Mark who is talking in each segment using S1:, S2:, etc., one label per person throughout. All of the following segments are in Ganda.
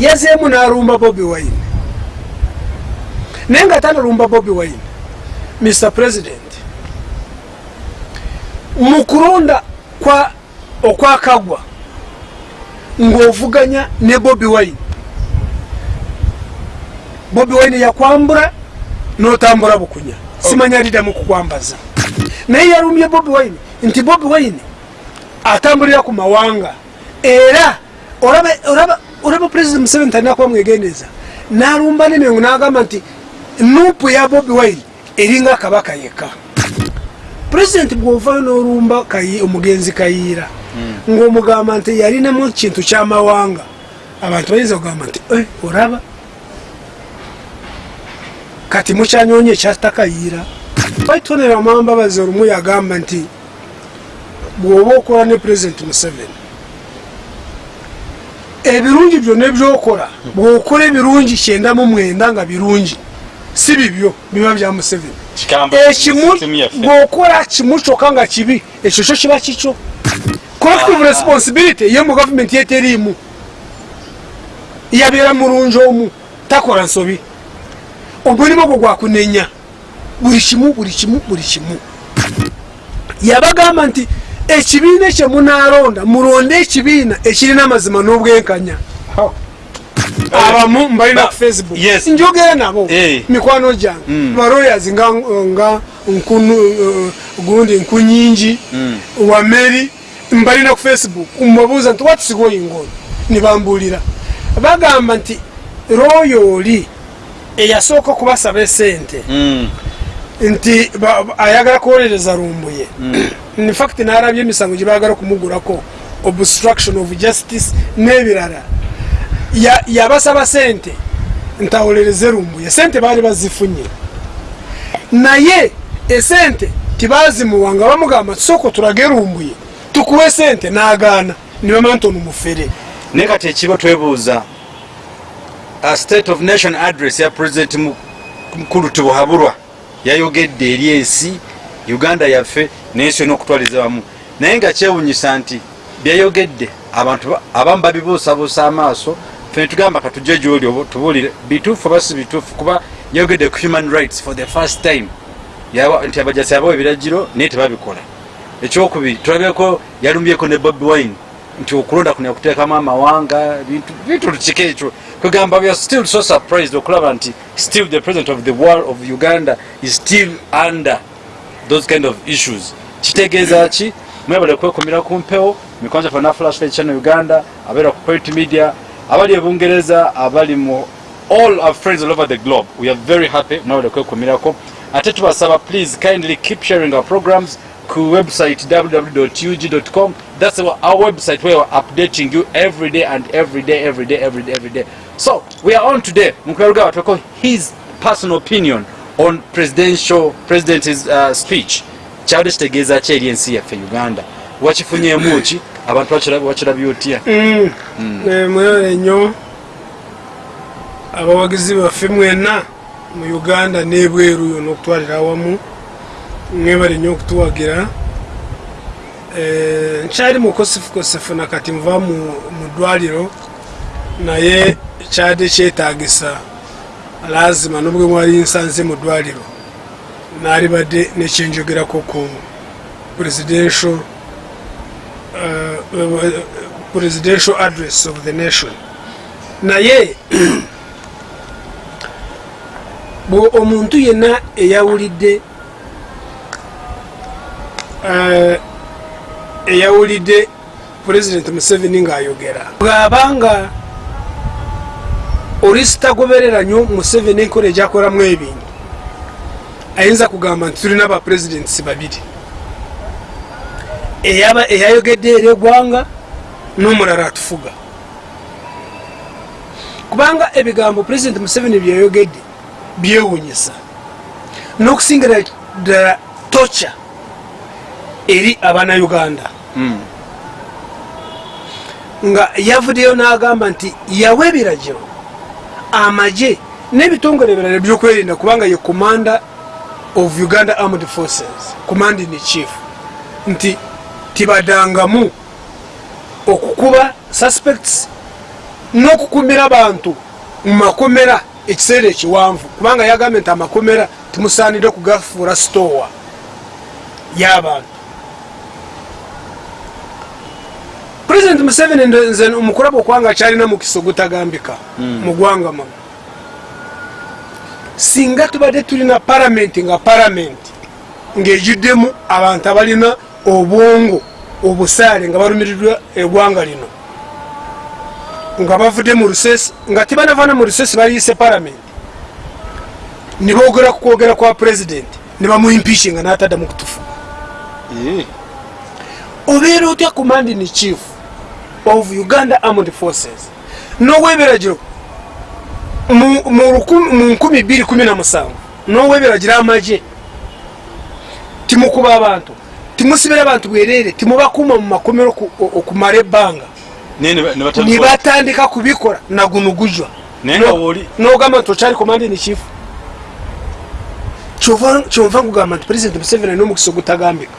S1: yazeemu n'alumba bobi wine. Naye nga tanalumba bobi wine mr president mu kulonda kwa okwakagwa ng'ovuganya ne bobi wine. Bobi wine yakwambura n'otambula bukunya. Simanya alidamu kukwambaza. Naye yalumye bobi wine nti bobi wine atambulira ku mawanga. Era olaba olaba president museveni talina kuba mwegendeza n'alumba nemengo n'agamba nti nupu ya bobi wine eringa kabaka yekka. Pulezidenti bw'ovayo n'olumba omugenzi kayiira ng'omugamba nti yalinamu kintu kyamawanga abantu bayinza kugamba nti "Eh, olaba kati mukyanyonyi ekyatakayiira baitonera mwambabazi olumu yagamba nti bw'oba okola ne pulezidenti museveni ebirungi byonna ebyokola bw'okola ebirungi kyenda mu mwenda nga birungi si bibyo biba bya museveni. Ekimu bw'okola kimu kyokka nga kibi ekyo kyo kiba kikyo. Collective responsibility ye mu gavumenti yeteriimu yabeera mulungi omu takola nsobi. Omulimu ogwo gwakunenya buli kimu buli kimu buli kimu. Yabagamba nti ekibiina ekyo munaalonda mulonde ekibiina ekirina amazima n'obwenkanya. Abamu mbalina ku facebook. Njogera nabo.
S2: Eh.
S1: mikwano gyange. Balawyers nga nga eh, gundi nkunyingi wameri mbalina ku facebook. Mbabuuza nti what's going on? Nibambulira bagamba nti royo oli eyasooka kubasaba esente.
S2: Mm.
S1: Nti ayagala kuwolereza lumbuye. Infact narabye emisango gye bagala kumugurako obstruction of justice n'ebirala. Ya- yabasaba sente nti awolereze lumbuye. Sente baali bazifunye. Naye esente tibazimuwa nga bamugamba tusooka tulage lumbuye tukuwe sente n'agaana. Nibamanya nti ono mufere.
S2: Naye kati ekiba twebuuza a state of nation address ya president Mu- mukulu tibuhabulwa yayogedde eri ensi uganda yaffe n'ensi yona okutwaliza wamu. Naye nga kyewunyisa nti byayogedde abantu ba- abamu babibuusabuusa amaaso fe netugamba katujje gyoli tubuulire bituufu oba si bituufu kuba yayogedde ku human rights for the first time. Nti abajasi abawa ebiragiro naye tebabikola. Ekyokubiri tulabyeko yalumbyeko ne bobi wine nti okulonda kuno yakuteekamu amawanga bintu bintu kika ekyo kwegamba we are still so surprised okulaba nti still the president of the world of uganda is still under those kind of issues. Kitegeeza ki? Mwebale kwekumira ku mpewo mikwano gyaffe na flash Light channel uganda abeera ku point media abali e bungereza abali mu all our friends all over the globe. We are very happy mwebale kwekumirako ate tubasaba please kindly keep sharing our programs ku website www.ug.com that's our, our website where we're updating you every day and every day every day every day every day so we are on today. Mukweruga watweko his personal opinion on presidential president's uh, speech. Kyali kitegeeza ki eri ensi yaffe uganda. Wakifunyemu ki abantu bakira- bakirabye otya
S1: mwere nnyo abawagizi baffe mwenna mu uganda n'ebweru yona okutwalira awamu mwebale nnyo okutuwagira. Eh, nkyali mukosefukosefu nakati nva mu mu ddwaliro naye kyadde kyetagisa lazima nobwe mwali nsanze mu ddwaliro naali badde nekyenjogerako ku presidential uh, presidential address of the nation. Naye bwe omuntu yenna eyawulidde uh, eyawulidde president museveni ng'ayogera. Bw'abanga oli sitagoberera nnyo museveni enkola egyakolamu ebintu ayinza kugamba nti tulina abapresidents babiri. Eyayogedde eri eggwanga n'omulala atufuga. Kubanga ebigambo president museveni byeyayogedde byewunyisa. N'okusingira ddala tocha eri abanauganda nga yavuddeyo n'agamba nti yawa ebiragiro amagye n'ebitongole ebirala ebyokwerinda kubanga ye commander of uganda armed forces command in chief nti tibadangamu okukuba suspects n'okukumira abantu mu makomera ekiseera ekiwanvu kubanga yagambye nti amakomera timusaanire kugafuura sitowa y'abantu pulezidenti museveni nze omukulaba okwanga kyalina mukisa ogutagambika mu gwanga muno singa tubadde tulina palamenti nga palamenti ng'ejuddemu abantu abalina obwongo obusaale nga balumiriddwa eggwanga lino. Nga bavudde mu lusesi nga tibanavana mu lusesi baliise palamenti nibogera ku kwogera kwa pulezidenti nibamuimpishi nga natadda mu kutufu. Obeera otya command in chief of uganda armed forces. N'owebiragiro mu 217 n'owebiragiro amaje timukuba abantu timusibira abantu bwerere timubakuuma mu makomero oku- okumala ebbanga. Nibatandika kubikola nagunugujwa nogamba nti okyali chief. Kyova kyova nkugamba nti president museveni alina omukisa ogutagambika.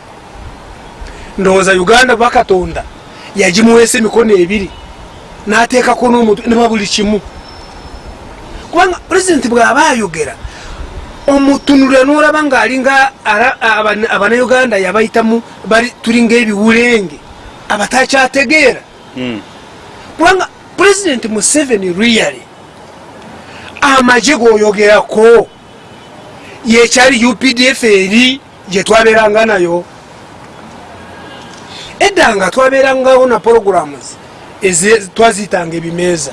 S1: Ndowooza uganda bakatonda yagimuweesa emikono ebiri nateekako n'omuntu neba buli kimu. Kubanga pulezidenti bw'aba ayogera omutunulira n'olaba ng'alinga abanauganda yabayitamu bali tulinga ebiwulenge abatakyategeera kubanga pulezidenti museveni really amagye g'oyogerako yekyali updf eri gyetwabeeranga nayo edda nga twabeerangawo na programs twaziyitanga ebimeeza.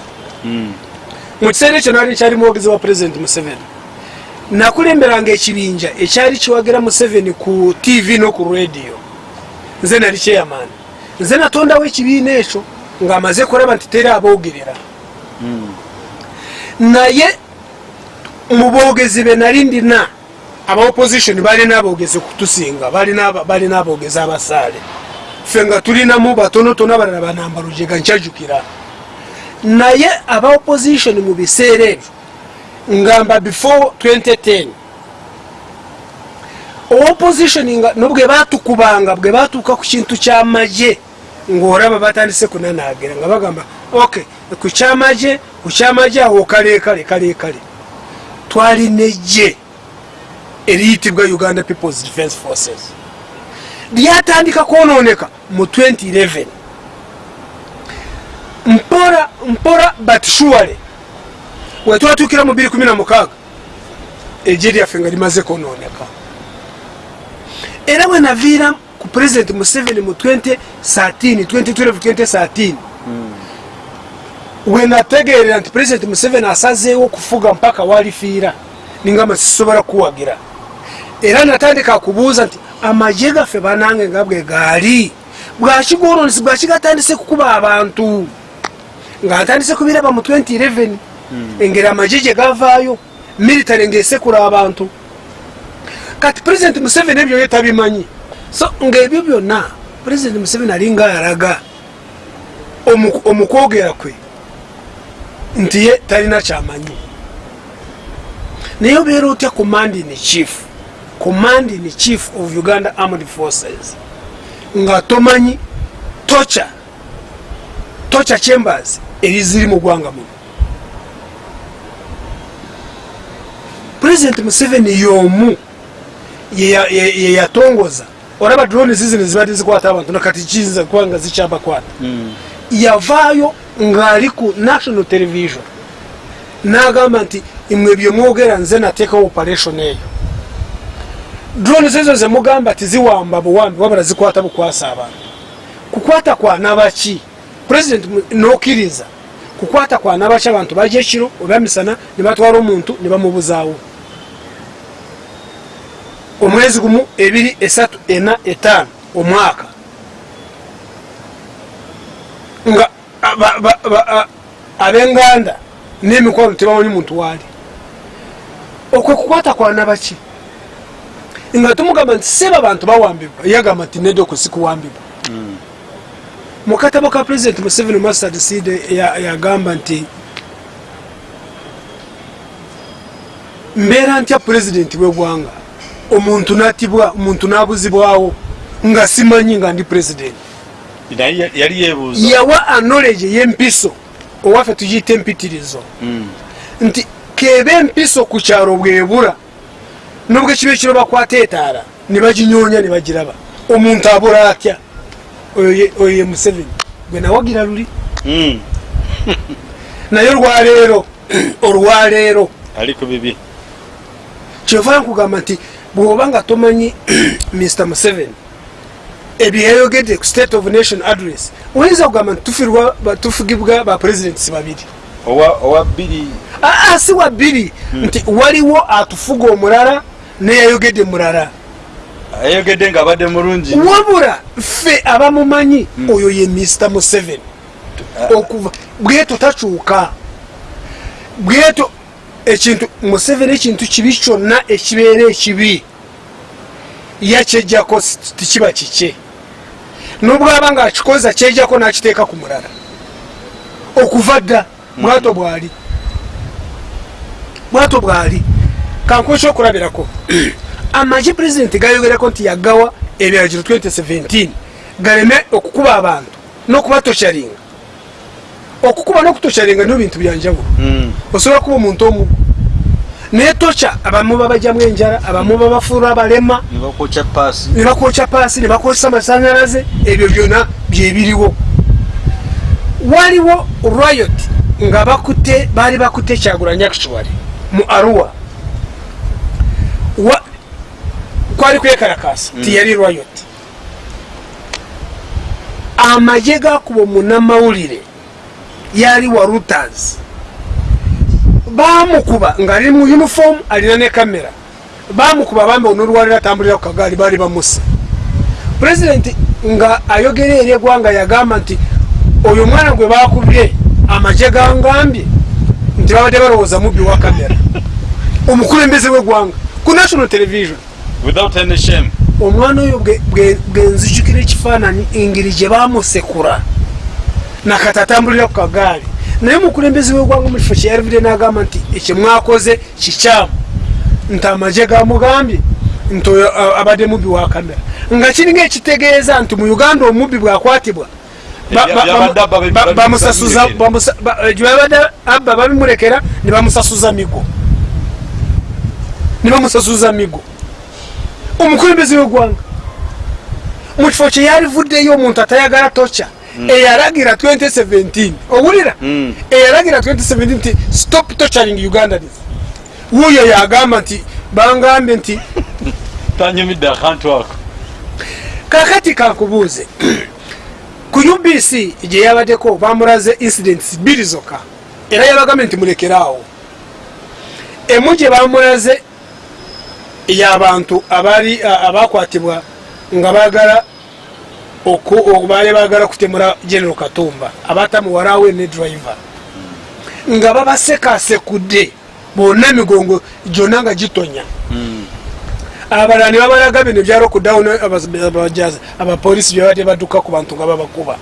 S1: Mu kiseera ekyo nali kyali mwogezi wa pulezidenti museveni. Nakulemberanga ekibinja ekyali kiwagira museveni ku tv no ku radio. Nze nali kyeyamaani nze natondawo ekibiina ekyo ng'amaze kuraba nti teri aboogerera. Naye mu boogezi be nali ndina aba opposition balina aboogezi kutusinga balina aboogezi abasaale ffe nga tulinamu batonotono abalala banambalujega nkyajukira. Naye aba opposition mu biseera ebyo ngamba before 2010 opposition nga nobwe batukubanga bwe batuuka ku kintu kyamagye ngaolaba batandise kunanagira nga bagamba ok ku kyamagye ku kyamagye awo kalekale kalekale twalina ejje eriyitibwa uganda peoples defense forces lyatandika kwononeka mu 2011 mpora mpora but surely wetwatukira mu 216 ejje lyaffe nga limaze kwononeka. Era bwe naviira ku president museveni mu 2013 2012-2013 wenategeerera nti president museveni asazeewo okufuga mpaka walifiira ningamba sisobola kuwagira era natandika kubuuza nti amagye gaffe banange nga bwe gaali bwakigononesi bwakigatandise kukuba abantu? Nga atandise kubiraba mu 2011 engeri amagye gye gavaayo military ngaesekula abantu. Kati president museveni ebyo ye tabimanyi. So ngaebyo byonna president museveni alinga araga omu- omukwogera kwe nti ye talina kyamanyi. Naye obeera otya command in chief command in chief of uganda armed forces. Nga tomanyi tocha tocha chambers eri ziri mu gwanga muno. President museveni yomu yeyatongoza olaba drone zizino zibadde zikwata abantu nakati kiyinza kuba nga zikyabakwata yavaayo ng'ali ku national television n'agamba nti imwe byemwogera nze nateekawo operation eyo drone zezo zemugamba tiziwamba buwambi wabula zikwata bukwasa abantu. Kukwata kwanabaki president mu- nokkiriza. Kukwata kwanabaki abantu bajja ekiro oba misana ne batwala omuntu ne bamubuzaawo. Omwezi gumu ebiri esatu ena etaano omwaka. Nga ab'enganda n'emikwano tebamanyi muntu waali okwe kukwata kwanabaki nga tumugamba nti seba abantu bawambibwa yagamba nti nedda okusikuwambibwa. Mu katabo ka president museveni mustard seed ya- yagamba nti mbeera ntya pulezidenti w'eggwanga omuntu natibwa omuntu nabuzibwawo nga simanyi nga ndi pulezidenti yawa anoleje y'empiso owaffe tugiyita empitirizo.
S2: Mm.
S1: nti keba empiso ku kyalo bwebura nubwo kiba ekiro bakwata etaala ne baginyonya ne bagiraba omuntu abula atya? Oyo ye- museveni. Gwe nawagira luli
S2: Mm.
S1: naye olwaleero olwaleero
S2: ali ku bibi.
S1: Kyova nkugamba nti bw'oba nga tomanyi mr museveni ebyo yayogedde ku state of nation address oyinza kugamba nti tufugibwa bapurezidentisi babiri?
S2: Owa bbiri.
S1: Si wa bbiri. Nti waliwo atufuga omulala neyayogedde mulala.
S2: Ayogedde nga abadde mulungi.
S1: Wabula ffe abamumanyi oyo ye mr museveni. Okuva bweto takyuka. Bweto ekintu museveni ekintu kibi kyonna ekibeera ekibi. Yakyejjako tikiba kikye. Nobwaba nga akikoza kyejjako nakiteeka ku mulala. Okuva dda bwato bwali. Bwato bwali kankuwa ekyokulabirako amagye pulezidenti gayogerako nti yagawa ebiragiro 2017 galeme okukuba abantu n'okubatosharinga okukuba n'okutosharinga niyo bintu byanjawulo
S2: Mm.
S1: osobola kuba omuntu omugu naye toca abamu babajyamu enjala abamu babafuula abalema.
S2: Ne bakwokya paasi.
S1: Ne bakwokya paasi ne bakozesa amasanyalaze ebyo byonna byebiriwo. Waliwo riot nga bakute baali bakute kyagulanya actually mu arua Wa- kwali kwekalakasa tiyali riot amagye gakuba omunamawulire yali wa reuters bamukuba ngaali mu uniform alina ne kamera. Bamukuba bambe onolwaliro atambulira ku kagaali baali bamusa pulezidenti nga ayogera eri eggwanga yagamba nti oyo omwana gwe bakubye amagye gangambye. Nti babadde balowooza mubbi wa kamera. Omukulembeze w'eggwanga ku national television omwana oyo bwenzijukira ekifaananyi engeri gye bamusekura nakati atambulira ku kagaali. Naye omukulembeze w'eggwanga mu kifo kyeyalivire n'agamba nti ekyo mwakoze kikyamu. Nti amagye gamugambye nti oyo abadde mubbi wa kamera. Nga kiringa ekitegeeza nti mu uganda omubbi bwakwatibwa ba- ba-
S2: Byabadde abba
S1: babimulekera ne bamusasuza migo. Ne bamusasuza migo omukulembeze w'eggwanga. Mu kifo kye yalivuddeyo omuntu atayagala toca eyalagira 2017 owulira?
S2: Mm.
S1: eyalagira 2017 nti stop torturing ugandanis wuuyo yagamba nti bangambye nti
S2: tanyumidde akantu ako.
S1: Kakati kankubuuze ku ubc gye yabaddeko bamulaze incidents bbiri zokka era yabagambye nti mulekeraawo emu gye bamulaze y'abantu abaali abakwatibwa nga o- baali bagala kutemula general katumba abatamuwalawe ne driver. Nga babasekasekudde bonna emigongo gyonna nga gitonya. Abalala ne babalaga bino byalokudawo abajaza abapolisi byabadde badduka ku bantu nga babakuba.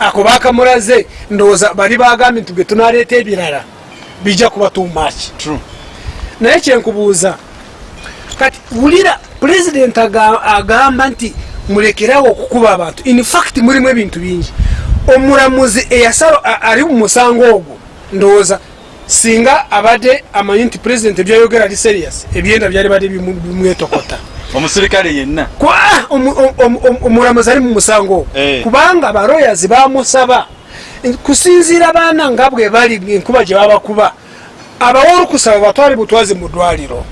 S1: Ako bakamulaze ndowooza bali bagambye nti bwe tunaleeta ebirala bijja kuba tumaki
S2: True.
S1: naye kyenkubuuza kati wulira pulezidenti aga- agamba nti mulekerawo okukuba abantu. Infact mulimu ebintu bingi. Omulamuzi eyasala ali mu musango ogwo ndowooza singa abadde amanyi nti pulezidenti ebyayogera ali serious ebyenda byali badde bimwetokota
S2: omusirikale yenna.
S1: Omulamuzi ali mu musango ogwo.
S2: Eh.
S1: kubanga abaroyazi bamusaba. Kusinziira baana nga bwe bali enkuba gye babakuba abawa olukusaba batwale butwazi mu ddwaliro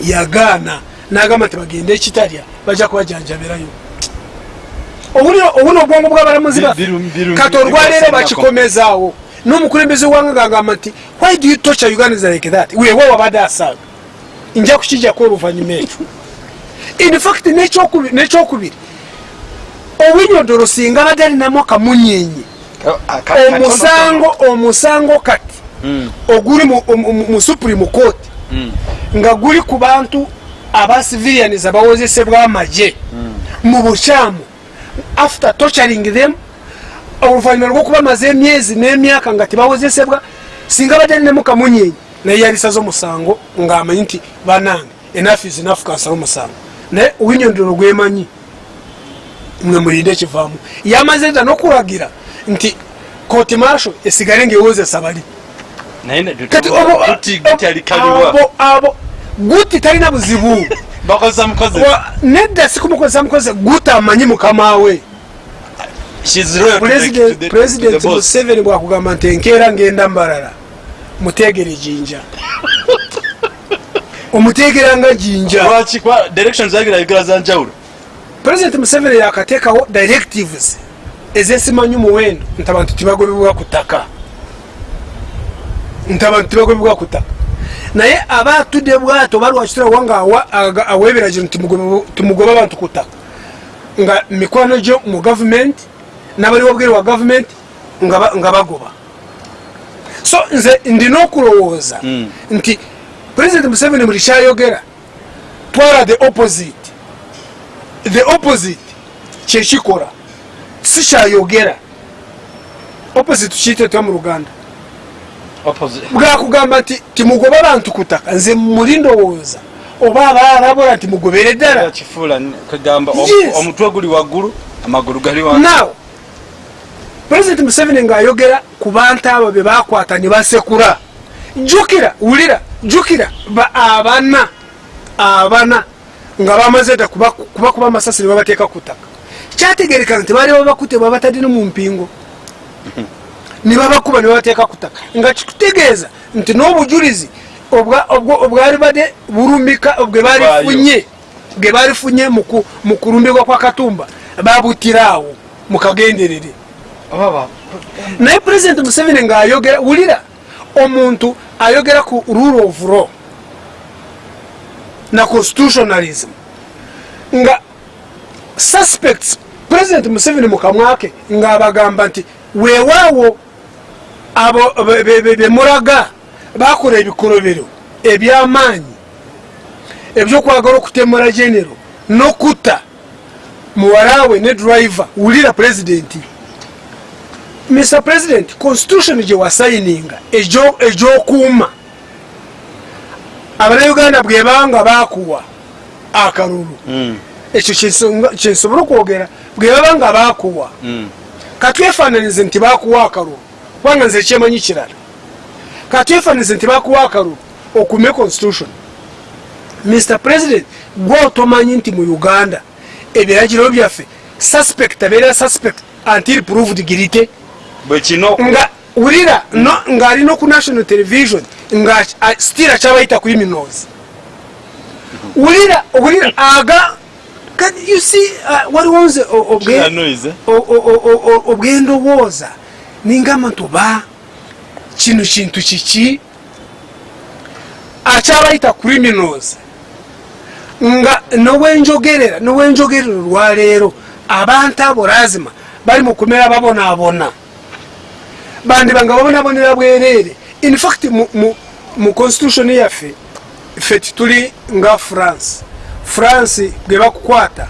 S1: yagaana n'agamba nti bagende ekitalya bajja kubajanjabirayo obuna obwongo bw'abalamuzi baffe kati olwaleero bakikomezaawo n'omukulembeze wanga gagamba nti why do you torture ugandans like that weewa wabadde asaaga nja kukijjako oluvannyuma ekyo in fact n'ekyokubi- n'ekyokubiri owinyodolo singa badde alinamu akamunyenye omusango omusango kati oguli mu- mu- mu mu supreme court nga guli ku bantu aba civilians abawozesebwa amagye. Mu bukyamu. After torturing them oluvanyuma lwokuba maze emyezi n'emyaka nga tebawozesebwa singa badde alinamu kamunyenye naye yalisaza omusango ng'amanyi nti banange enough is enough kansala omusango naye owinyondolo gwemanyi mwe mulinde ekivaamu. Yamaze dda n'okulagira nti koti masho esigale ngaewozesa bali abo- guti talina buzibu. Nedda sikumukozesa mukozi guti amanyi mukama we.
S2: She's loyal to the- to
S1: President-
S2: the-
S1: president
S2: to the boss.
S1: museveni bwakugamba nti enkeera ngenda mbalala mutegere jinja. Omutegera nga jinja president museveni yakateekawo directives ezesimanyi muwendo nti abantu tibagobebwa ku ttaka nti abantu tibagobebwa ku ttaka naye aba atudde bwato balwakitirawa nga ebiragiro nti mugobe- tumugobe abantu ku ttaka nga mikwano gyo mu gavumenti n'abaliwo bwere wa gavumenti nga ba- nga bagoba. So nze ndina okulowooza
S2: Mm.
S1: nti president museveni buli kyayogera twala the opposite. The opposite kyekikola si kyayogera. Opposite kiyitetwa mu luganda bwakugamba nti timugoba bantu ku ttaka nze muli ndowooza oba abaarabula nti mugobere ddala.
S2: Omutwe guli waggulu amagulu gali
S1: now president museveni ngaayogera ku bantu abo be bakwata ne basekula. Jukira wulira jukira ba abana abana nga bamaze dda kuba kuba kuba amasasi ne babateeka ku ttaka. Kyategerekana nti baali babakute babatadde ne mu mpingo ne babakuba ne babateeka ku ttaka. Nga kikutegeeza nti n'obujulizi obwa- obwo- obwali badde bulumika bwe balifunye bwe balifunye mu ku- mu kulumbibwa kwa katumba babutiraawo mukagenderere naye pulezidenti museveni ngaayogera wulira omuntu ayogera ku rule of law na constitutionalism nga suspects pulezidenti museveni mukamwake ngaabagamba nti weewaawo abo be- be- be- bemulaga bakola ebikolobero ebyamaanyi ebyokwagala okutemula genero nokutta muwalawe ne driver wulira pulezidenti mr president constitution gye wasayininga egyo- egyokuuma. Abanauganda bwebanga bakuwa akalulu.
S2: Mm,
S1: ekyo kyenso- kyensobola okwogera bwebaba nga bakuwa
S2: mm.
S1: katwefananize nti bakuwa akalulu kubanga nze ekyemanyi kirala. Katwefananize nti bakuwa akalulu okume constitution. Mr president gwe otomanyi nti mu uganda ebiragiro byaffe suspect abeera suspect until proved guilty. Nga wulira no- ng'alina ku national television nga still akyabayita criminals wulira wulira aga you see uh, waliwo nze obwendowooza ningamba nti oba kino kintu kiki akyabayita criminals. Nga nowenjogerera nowenjogerera olwaleero abantu abo lazima bali mu kumera babonaabona. Bandiba nga babonabonera bwereere infact mu, mu, mu constitution yaffe ffe tituli nga france. France bwe bakukwata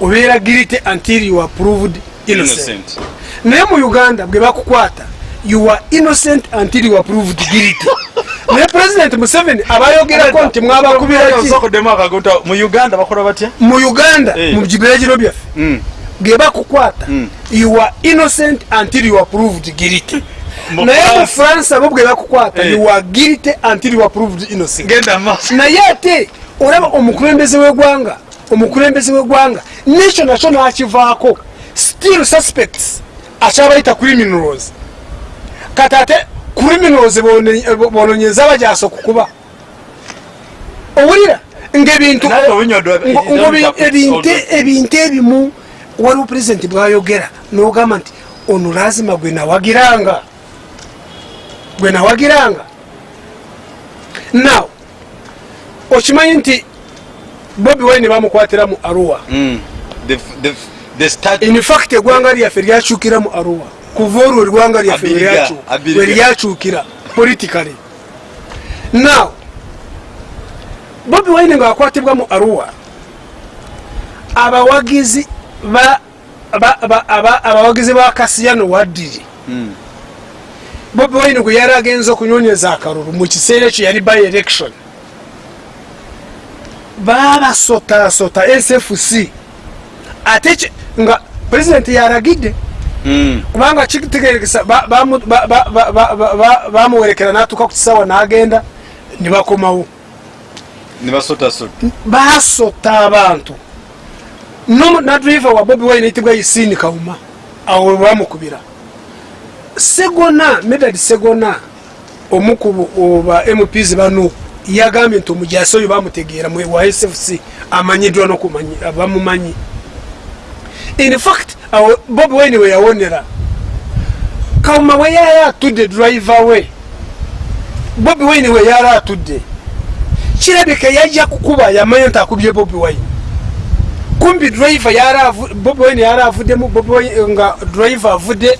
S1: obeera guilty until you are proved innocent.
S2: Innocent.
S1: Naye mu uganda bwe bakukwata you are innocent until you are proved guilty naye president museveni abayogerako nti mwabakubiraki
S2: mu uganda bakola batya
S1: mu uganda
S2: Eh.
S1: mu biragiro byaffe
S2: Mm.
S1: bwe bakukwata
S2: Mm.
S1: you are innocent until you are proved guilty naye mu
S2: France-
S1: abo bwe bakukwata
S2: Eh.
S1: you are guilty until you are proved innocent naye ate olaba omukulembeze w'eggwanga omukulembeze w'eggwanga nekyo nakyo nakivaako still suspects akyabayita criminals. Kati ate criminals bononyeza bajaso kukuba owulira ngaebintu ebintu ebimu waliwo pulezidenti bwayogera nogamba nti ono lazima gwe nawagiranga. Gwe nawagiranga. Now okimanyi nti bobi wine bamukwatira mu arua Infact eggwanga lyaffe lyakyukira mu arua. Kuva olwo eggwanga lyaffe we lyakyukira politically. Now bobi wine ngaakwatibwa mu arua abawagizi ba ba- ba- aba- abawagizi ba kasiyano waddiri.
S2: Mm.
S1: bobi wine gwe yali agenza okunyonyeza akalulu mu kiseera ekyo yali by election. Babasotasota sfc ate nga pulezidenti yaragidde.
S2: Mm.
S1: kubanga ba- bamuwerekera natuka ku kisawa nagenda nibakomawo basota abantu. No- na driver wa bobi wine yitibwa yisini kauma awo bamukubira. Segona medad segona omukubu oba mps bano yagambye nti omujasi oyo bamutegeera wa sfc amanyiddwa nokumanyi bamumanyi in fact awo bobi wine we yawonera kauma we yali atudde driver we bobi wine we yali atudde kirabika yajja kukuba yamanya nti akubye bobi wine. Kumbi driver bobi wine yali avuddemu nga driver avudde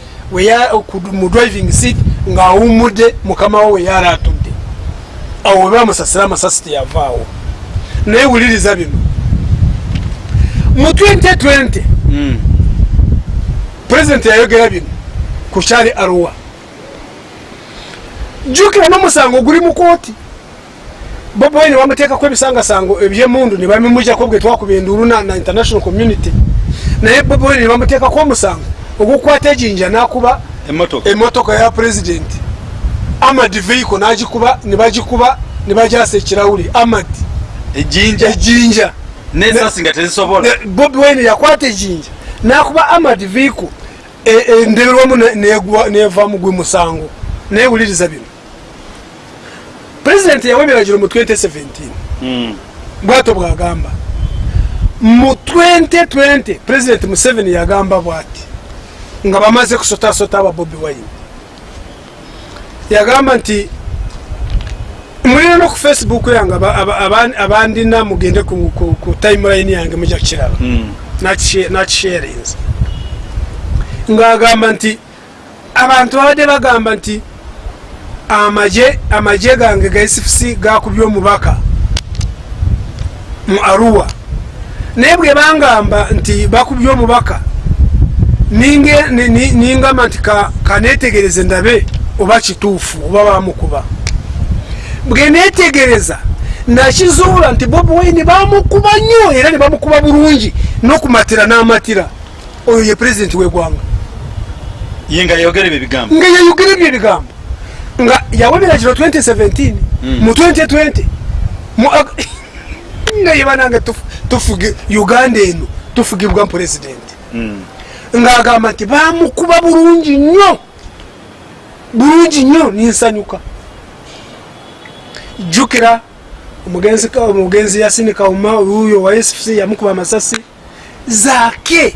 S1: mu driving seat ng'awummudde mukama we yali atudde awo we bamusasira amasasi teyavaawo naye wuliriza bino. Mu 2020
S2: Mm.
S1: Pulezidenti yayogera bino ku kyali aruwa jjukira n'omusango guli mu kooti. Bobi wine bamuteekako ebisangasango ebyemundu ne bamimujjako bwe twakuba enduulu na na international community. Naye bobi wine ne bamuteekako omusango ogukwata ejinja n'akuba
S2: emotoka
S1: emotoka ya pulezidenti amad vehicle n'agikuba ne bagikuba ne bajasa ekirawuli amad
S2: ejinja.
S1: Ejinja
S2: nesasi nga tezisobola.
S1: bobi wine yakwata ejinja. Nakuba amad vehicle endeberwamu neva mugwe musango. Naye wuliriza bino. Pulezidenti yawa ebiragiro mu 2017
S2: Mm.
S1: bwato bwagamba. Mu 2020 pulezidenti museveni yagamba bwati nga bamaze kusotasota aba bobi wine. Yagamba nti mulina no ku facebook yange aba- aba- aba- abandina mugende ku, timeline yange mujja kukiraba
S2: Mm.
S1: nakisharinze ngaagamba nti abantu babadde bagamba nti amaje amaje gange ga sfc gakubye omubaka mu aruwa naye bwe bangamba nti bakubye omubaka ningamba nti ka- kanetegereze ndabe oba kituufu oba bamukuba bwe netegereza nakizuula nti bobi wine bamukuba nnyo era ne bamukuba bulungi n'okumatira n'amatira. Oyo ye pulezidenti w'eggwanga
S2: ye nga yogera ebyo ebigambo
S1: nga yayogera ebyo ebigambo nga yawonera kiro 2017
S2: Mm.
S1: mu 2020 mu Ag- nga yebanange tufuge uganda eno tufugibwa pulezidenti
S2: Mm.
S1: ng'agamba nti bamukuba bulungi nnyo bulungi nnyo ninsanyuka jjukira omugenzi omugenzi yasini kauma uyo wa sfc yamukuba amasasi. Zaake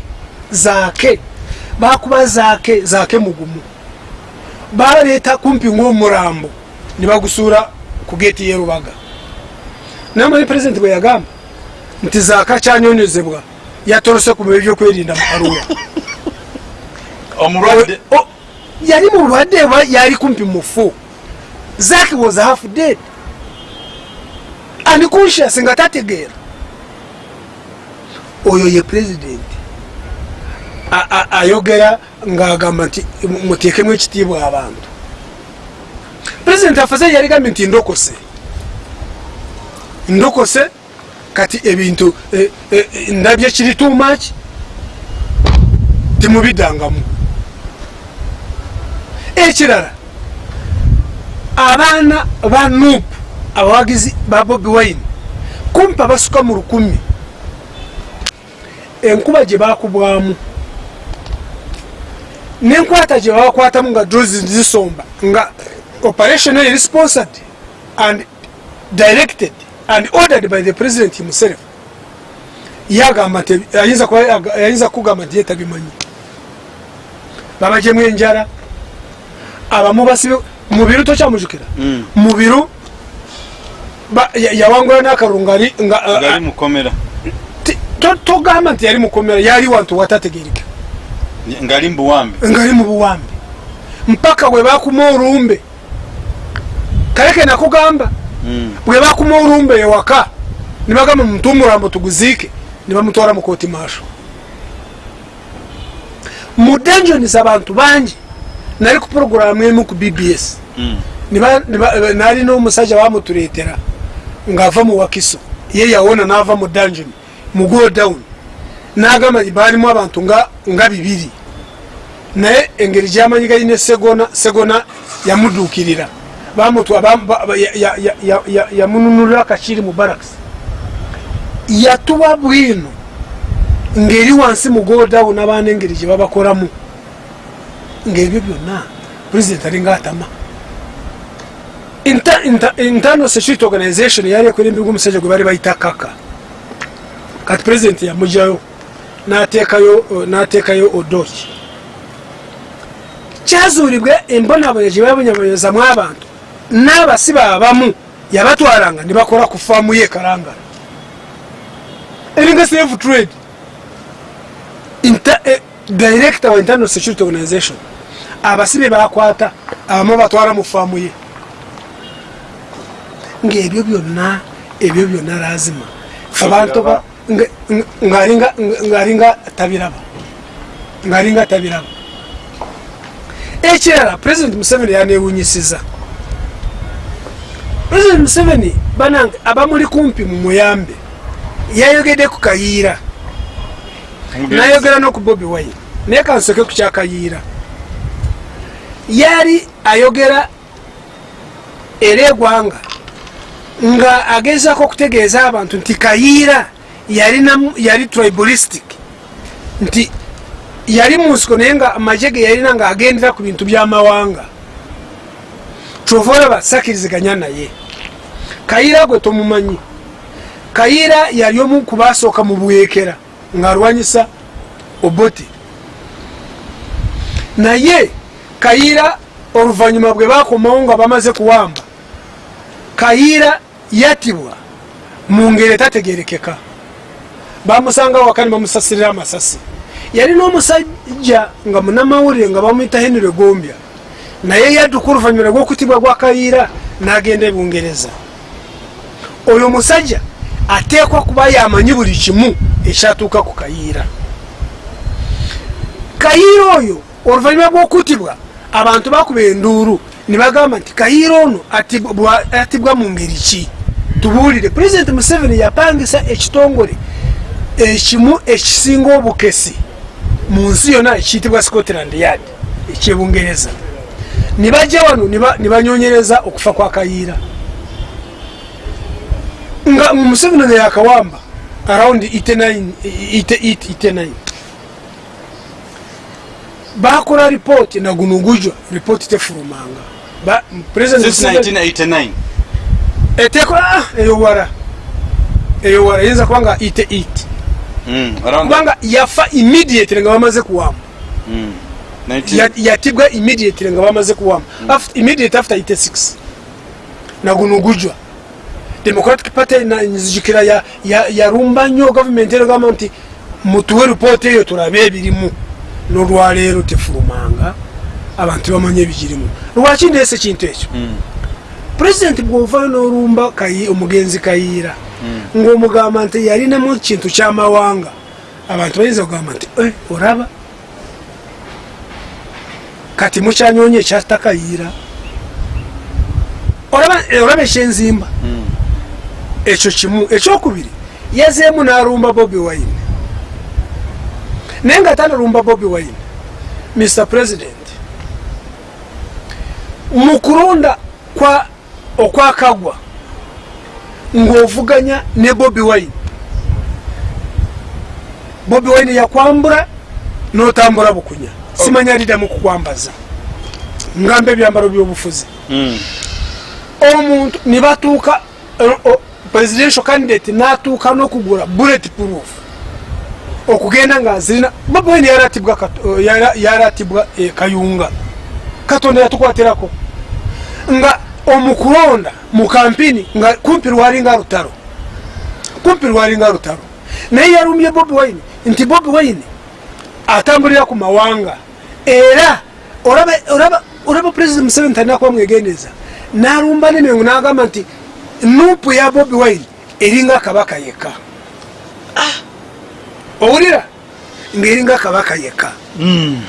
S1: zaake bakuba zaake zaake mugumu. Baleeta kumpi ng'omurambo ne bagusuula ku geeti y'erubaga namanyi pulezidenti bwe yagamba nti zaaka kyanyonyezebwa yatolose ku ebyokwerinda mu karuwa
S2: omulwadde?
S1: Oh, yali mu bulwadde oba yali kumpi mufu zaki was half dead unconscious nga tategeera oyo ye a- ayogera ngaagamba nti mu- muteekemu ekitiibwa abantu. President afaze yaligambye nti ndokose. Ndokose kati ebintu eh, eh, ndabye kiri too much timubiddangamu. Ekirala abaana ba nup abawagizi ba bobi wine kumpa basuka mu lukumi. Enkuba gye bakubwamu nenkwata gye babakwatamu nga drozi zisomba nga operation eri sponsored and directed and ordered by the president himself. Yagamba nti ayinza kuba- ayinza kugamba nti yetabimanyi. Babajemu enjala. Abamu basibe mubiru tokyamujukira
S2: Mm.
S1: mubiru ba- ya- yawangula n'akalungu ali nga a-
S2: gali
S1: a-
S2: mukomera.
S1: ti- to- togamba nti yali mukomera yali wantu watategereka.
S2: Ngali mbuwambe
S1: ngaali mu buwambi mpaka bwe bakuma olumbe. Kaleke nakugamba
S2: Mm.
S1: bwe bakuma olumbe ewaka ne bagamba muntu omulambo tuguziike ne bamutwala mu kooti maasho mu danjons abantu bangi nali ku poroguramu emu ku bbs
S2: Mm.
S1: Niba- niba- nalina omusajja bamutuleetera ng'ava mu wakiso. Ye yawona n'ava mu dungeon mu go down n'agamba nti baalimu abantu nga bibiri. Naye engeri gyamanyi gaine segona segona yamudukirira yamununulira kakiri mu baraks yatuwa bwino ngeri wansi mu godawo n'abaana engeri gye babakoramu. Ngaebyo byonna pulezidenti alinga atama internal security organization yali ekulembirwa omusajja gwe bali bayita kaka. Kati pulezidenti yamugyayo n'ateekayo n'ateekayo odoki kyazuulibwa embonabona gye babonyabonyezamu abantu n'abasiba abamu yabatwalanga ne bakola ku faamu ye kalangala eringa safe trade. Eh, director wa internal security organization. Abasibe bakwata abamu batwala mu faamu ye ngaebyo byonna ebyo byonna lazima. Abantu ba- nga- nga- ng'alinga- nga- ng'alinga tabiraba ng'alinga tabiraba. Ekirala president museveni yanewunyisiza president museveni banange abamuli kumpi mu muyambe yayogedde ku kayiira nayogera no ku bobi wine. Naye kansoke ku kyakayiira yali ayogera era egwanga nga agezako okutegeeza abantu nti kayiira yali tribalistic. Nti yali mu nsiko naye nga amagye ge yalina nga agendera ku bintu by'amawanga kyova olaba sakiriziganya naye. Kayiira gwe tomumanyi. Kayiira yali omu ku basooka mu bwekera ng'alwanyisa obote. Naye kayiira oluvannyuma bwe bakomawo nga bamaze kuwamba kayiira yatibwa mu ngeri etategerekeka bamusanga wakani bamusasirira amasasi. Yali n'omusajja nga munamawulire nga bamwita henry gombya naye yadduka oluvannyuma lw'okutibwa gwa kayiira n'agenda e bungereza. Oyo musajja ateekwa kuba yamanyi buli kimu ekyatuuka ku kayiira. Kayiira oyo oluvannyuma bw'okutibwa abantu bakuba enduulu ne bagamba nti kayiira ono atibwa- bwa- atibwa mu ngeri ki tubuulire. Pulezidenti museveni yapangisa ekitongole ekimu ekisinga obukesi mu nsi yonna ekiyitibwa scotland yard ekyebungereza. Ne bajja wano ne ba- ne banyonyereza okufa kwa kayiira. Nga museveni ono yakawamba around 89 bakola ripooti naguno gujwa ripooti tefulumanga Ba- President
S2: Since
S1: Museveni-
S2: 1989
S1: etekola eyowala eyowala yinza kubanga ite it.
S2: Mm, around
S1: kubanga yafa immediately nga bamaze kuwamba
S2: Mm, 19
S1: Ya- yatibwa immediately nga bamaze kuwamba After- immediate after 86 naguno gujwa democratic party nzijukira ya- ya- yarumba nnyo gavumenti eragamba nti mutuwe ripooti eyo tulabe ebirimu. Nolwaleero tefulumanga abantu bamanye ebigirimu. Lwaki ndeese kintu ekyo?
S2: Mm,
S1: pulezidenti bwovayo n'olumba omugenzi kayiira ng'omugamba nti yalinamu kintu kyamawanga abantu bayinza kugamba nti "Eh, olaba? Kati mukyanyonyi ekyata kayiira olaba eh, ekyenzimba
S2: mm.
S1: ekyo kimu ekyokubiri yazeemu n'alumba bobi wine. Naye nga tanalumba bobi wine mr president mu kulonda kwa okwakagwa ng'ovuganya ne bobi wine. Bobi wine yakwambula n'otambula bukunya. Simanya liddamu kukwambaza. Ngamba ebyambalo by'obufuzi.
S2: Mm.
S1: omuntu nibatuuka presidential candidate natuuka n'okugula bullet proof okugenda nga zirina babweni yaratibwa Kat- eh, yaratibwa eh, kayunga. Katonda yatukwatirako nga omukulonda mu kampini nga kumpi lwalinga lutalo. Kumpi lwalinga lutalo. Naye yalumbye bobi wine nti bobi wine atambulira ku mawanga. Era olaba president museveni talina kuba mwegendeza nalumba nemengo nagamba nti nupu ya bobi wine eringa kabaka yekka. Owulira? Ngaeringa kabaka yekka.
S2: Mm.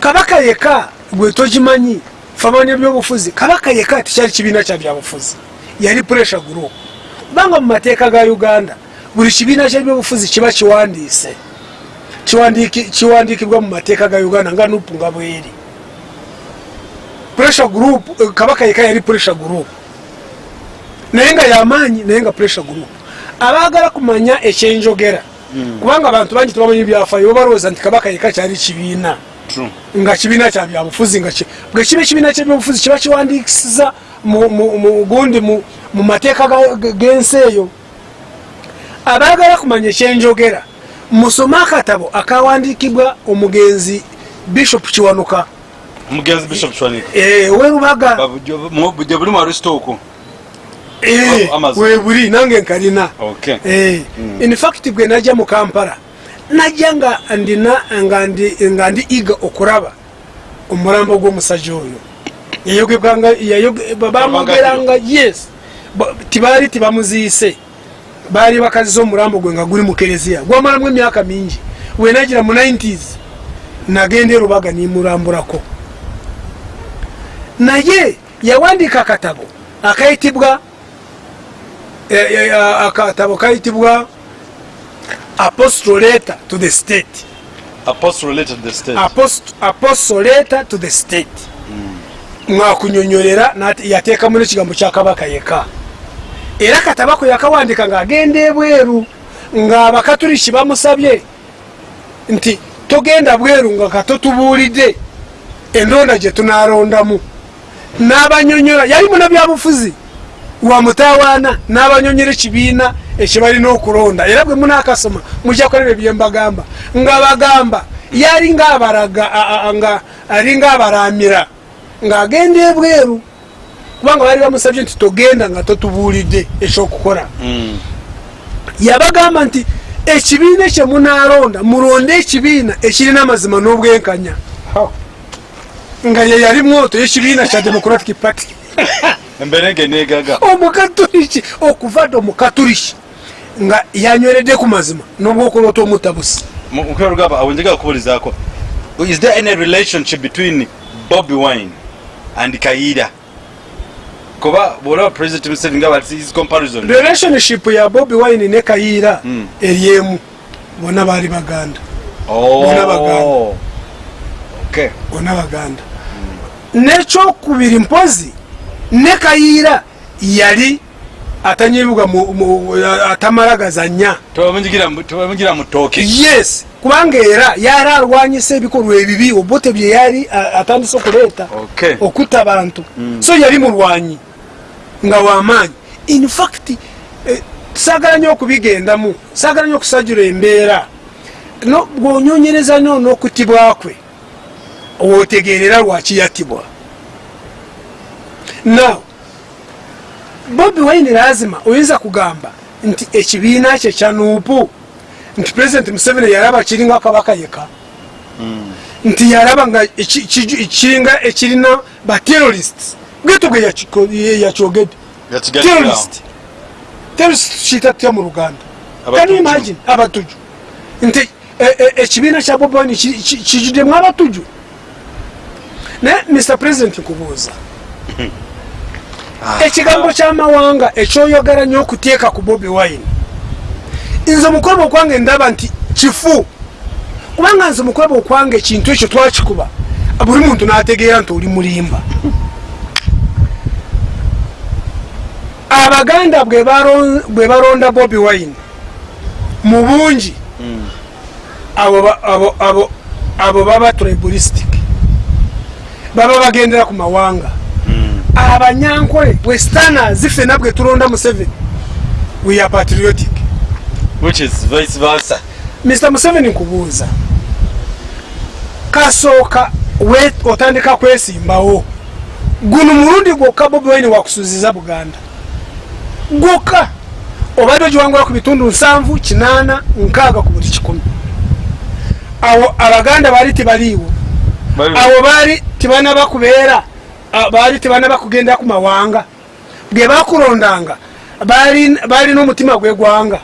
S1: kabaka yekka gwe togimanyi famanya ebyobufuzi kabaka yekka tekyali kibiina kya byabufuzi. Yali pressure group kubanga mu mateeka ga uganda buli kibiina kyebyobufuzi kiba kiwandiise. Kiwandikibwa mu mateeka ga uganda nga nupu nga bweri. Pressure group kabaka yeka yali pressure group naye nga yamaanyi naye nga pressure group abaagala kumanya ekyenjogera. Kubanga abantu bangi tebamanyi byafayo babalowooza nti kabaka yeka kyali kibiina. Nga kibiina kya byabufuzi nga bwe kiba ekibiina kyebyobufuzi kiba kiwandikisiza mu- mu- mu- gundi mu mateeka g'ensi eyo. Abaagala kumanya ekyenjogera musome akatabo akawandikibwa omugenzi bishop kiwanuka.
S2: Omugenzi bishop chwanika
S1: Eh, werubaga
S2: bujja buli mu aristooko
S1: Eh, webuli nange nkalina. Eh, in fact bwe najja mu kampala najja nga ndina nga ndi iga okulaba omulambo gw'omusajja oyo. Yayogebwanga yayoge- ba- bamugeranga yes Ba- tibaali tibamuziise. Baali bakaziza omulambo gwe nga guli mu kereziya gwamalamu emyaka mingi wenagira mu 90s nagenda erubaga nimulambulako naye yawandiika akatabo akayitibwa eh, eh, ah, akatabo kayitibwa apostle letter to the state.
S2: Apostle related to the state.
S1: Apost- apostle letter to the state. Mwakunyonyolera nati- yateekamu nekigambo kya kabaka yeka. Era katabako yakawandika ng'agenda ebweru ng'abakatuliki bamusabye nti togenda bweru nga katotubuulidde endonda gye tunalondamu n'abanyonyola yali munabyabufuzi wa mutawaana n'abanyonyola ekibiina ekibalina okulonda. Era bwe munakasoma mujja kulaba ebyembagamba nga bagamba yali ngaabaraga a- a- nga alinga abaramira ng'agenda ebweru. Kubanga baali bamusabye nti togenda nga totubuulidde ekyokukola
S2: Mm.
S1: yabagamba nti ekibiina kyemunalonda mulonde ekibiina ekirina amazima n'obwenkanya. Nga ye yali mwoto yekibiina kya democratic party. Omukatuliki okuva dde omukatuliki nga yanyweredde ku mazima n'obwokulota omutabusi
S2: mukwero rugamba awo njagala kubulizaako is there any relationship between bobi wine and kayira kuba bwolaba president museveni nga bati his comparison
S1: relationship ya bobi wine ne kayiira
S2: Mm.
S1: eri emu bonna baali baganda
S2: Oh.
S1: Bona baganda.
S2: Okay.
S1: bonna baganda nekyokubiri mpozi ne kayiira yali atanyibuga mu- mu- atamala gazanya
S2: Tebamunyigira- tebamunyigira mu ttooke
S1: yes kubanga era yali alwanyisa ebikolwa ebibi obote bye yali atandise okuleeta okutta abantu. So yali mulwanyi nga wamaanyi in fact eh, saagala nnyo okubigendamu saagala nnyo okusajula embeera. No- bw'onyonyereza nnyo n'okutibwa kwe wootegeerera lwaki yattibwa. Now bobi wine lazima oyinza kugamba nti ekibiina kye kya nuupu. Nti president museveni yalaba kiringa kabaka yeka nti yalaba nga kiringa ekirina yakiko- ye- yakyogedde terrorist. Terrorist kiyita tutya mu luganda? Can imagine? Abatuju. Nti e- e- ekibiina kya bobi wine ki- ki- kijuddemu abatuju. Naye mr president nkubuuza ekigambo kyamawanga ekyoyogera nnyo okuteeka ku bobi wine. Nze mukwebe okwange ndaba nti kifu. Kubanga nze mukwebe okwange ekintu ekyo twakikuba buli muntu n'ategeera nti oli mulimba. Abaganda bwe balonda bobi wine mu bungi abo ba- abo- abo- abo baba tribalistic. Baba bagendera ku mawanga abanyankole westerners fena bwe tulonda museveni. We are patriotic.
S2: Which is vice versa.
S1: Mr museveni nkubuuza. Kasooka otandika kwesimbawo. Guno mulundi gwokka bobi wine wakusuziza buganda. Gwokka. Obadde ogiwangula ku bitundu nsanvu kinaana nkaaga ku buli kikumi. Awo abaganda baali tibaliiwo. Abo baali tibanaba kubeera baali tibanaba kugenda ku mawanga bwe bakulondanga baalina omutima gwegwanga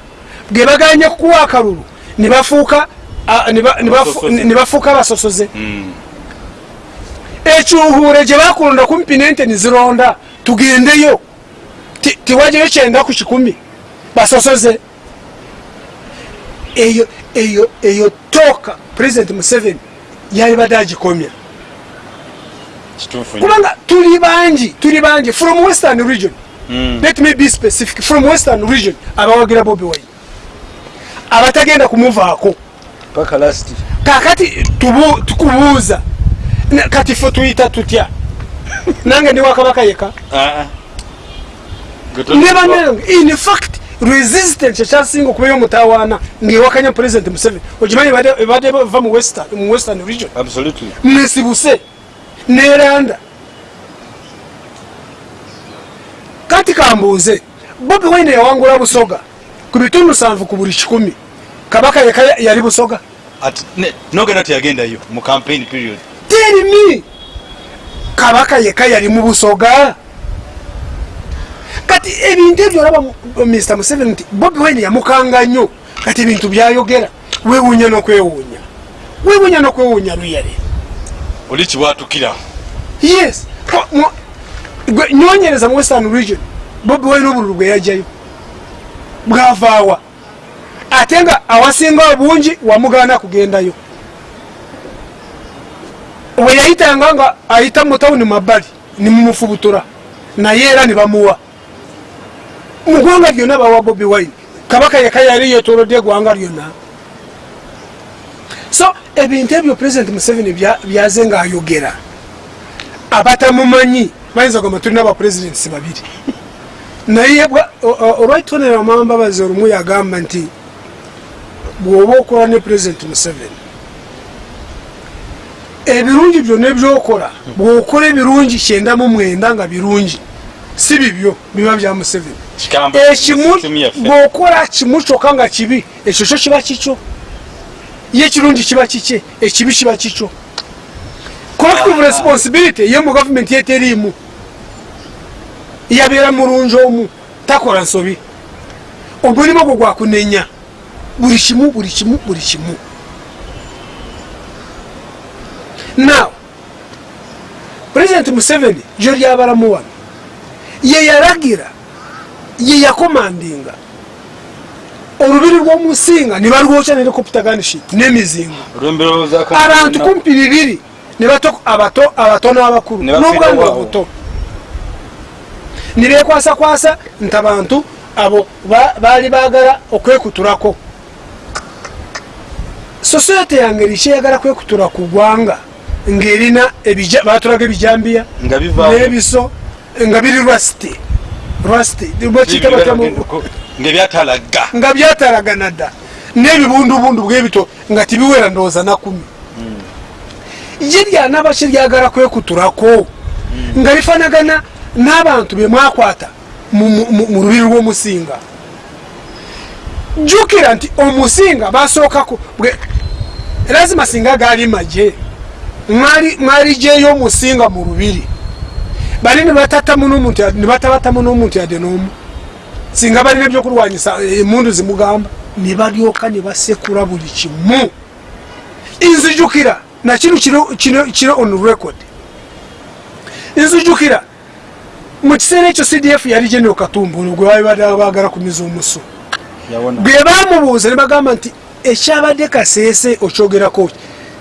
S1: bwe baganye kukuwa akalulu ne bafuuka a- ne ba- ne bafu-
S2: Abasosoze.
S1: abasosoze
S2: Mm.
S1: ekyuhuure gye bakulonda kumpi nente nizironda tugendeyo Ti- tiwajjayo kyenda ku kikumi basosoze eyo eyo eyo toka president museveni yali badde agikomya. Kubanga tuli bangi tuli bangi from western region.
S2: Mm.
S1: let me be specific from western region abawagira bobi wine. Abatagenda kumuvaako. Kakati tukubuuza. Kati fe tuyita tutya? Nange ndi wakabaka yeka.
S2: Ah, ah. Gwe to-
S1: neba nange in fact resistant ekyasinga okubeera omutawaana ngaewakanya president museveni. Okimanyi ebadde- bava mu western region?
S2: Absolutely
S1: neranda. Kati kambuuze bobi wine yawangula busoga ku bitundu sanvu ku buli kikumi. Kabaka yeka yali busoga.
S2: Nogenda teyagendayo mu campaign period.
S1: Terimi kabaka yeka yali mu busoga. Kati ebintu ebyo olaba mr museveni nti bobi wine yamukanga nnyo. Kati ebintu byayogera. Wewuunya n'okwewuunya. Wewuunya n'okwewuunya luyale
S2: oli kibwatukira
S1: yes. Gwe nyonyereza mu western region. Bobi wine obululu bwe yajjayo bwavaawa. Ate nga awasinga obungi wamugaana kugendayo. We yayitanga nga ayita mu tawuni mabbali nimumufubutura naye era nibamuwa mu gwanga lyonna bawa bobi wine. Kabaka yeka yali yetolodde eggwanga lyonna. So ebintu ebyo president museveni bya- byaze ngaayogera abatamumanyi bayinza gamba tulina abapuresidentsi babiri. Naye bwa- o- o- olwaitonera mambabazi olumu yagamba nti bwoba okola ne president museveni ebirungi byonna ebyokola bwokola ebirungi kyenda mu mwenda nga birungi si bibyo biba bya museveni. Ekimu bwokola kimu kyokka nga kibi ekyo kyo kiba kikyo ye ekirungi kiba kikye ekibi kiba kikyo. Collective responsibility ye mu gavumenti yeteriimu yabeera mulungi omu takola nsobi. Omulimu gwo gwakunenya buli kimu buli kimu buli kimu. Now president museveni gyo lyabalamu wano ye yalagira ye yakomandinga olubiri lw'omusinga ne balwokya ne n'emizingo.
S2: Olwemberowozaako
S1: abantu kumpi bibiri abato n'abakulu
S2: waawo.
S1: obuto. Ne bekwasakwasa nti abantu abo ba- baali baagala okwekutulako sosiyete yange erikyeyagala kwekutula ku gwanga ng'erina ebija- batulaga ebijambiya n'ebiso nga biri rwasti rwasti bakiyita batya mu-
S2: ngaebyatalaga
S1: nga byatalagana dda. N'ebibundubundu bwebito nga tibiwera ndowooza nakumi ye lyanaba kiryagala kwekutulako nga lifanagana n'abantu be mwakwata mu- lubiri lw'omusinga. Jjukira nti omusinga basookako bwe- lazima singa gaali maje mwali mwali gyeyo omusinga mu lubiri. Bali batabatamu n'omuntu yadde n'omu singa balina ebyokulwanyisa emundu zimugamba ne balyoka ne basekula buli kimu. Nzijukira nakino kiro- kino on record. Nzijukira mu kiseera ekyo cdf yali genero katumbu gwe babadde bagala kumiza omusu bwe bamubuuza ne bagamba nti ekyabadde kaseese okyogerako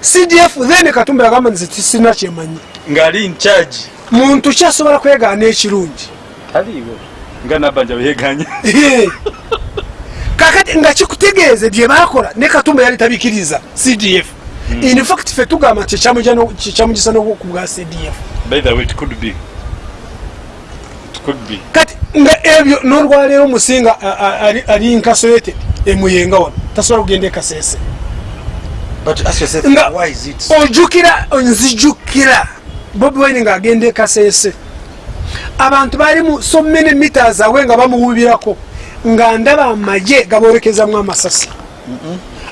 S1: cdf then katumbu yagamba nti tisina kyemanyi.
S2: Ngaali incharge
S1: muntu kyasobola kwegaana ekirungi?
S2: Taliiwo nga nabanja beyeganya
S1: Ehe. kakati nga kikutegeeze bye bakola ne katumba yali tabikiriza cdf in fact fe tugamba nti kyamugisa n'obwoku bwa cdf
S2: by the way it could be. It could be.
S1: Kati nga ebyo n'olwaleero omusinga ali- incarcerated emuyenga wano tasobola kugenda ekasese
S2: but ask yourself
S1: Nga-
S2: why is it
S1: ojjukira nzijukira bobi wine ng'agenda ekasese abantu bali mu so many meters awe nga bamuwubirako nga ndaba amagye gabolekezamu amasasi.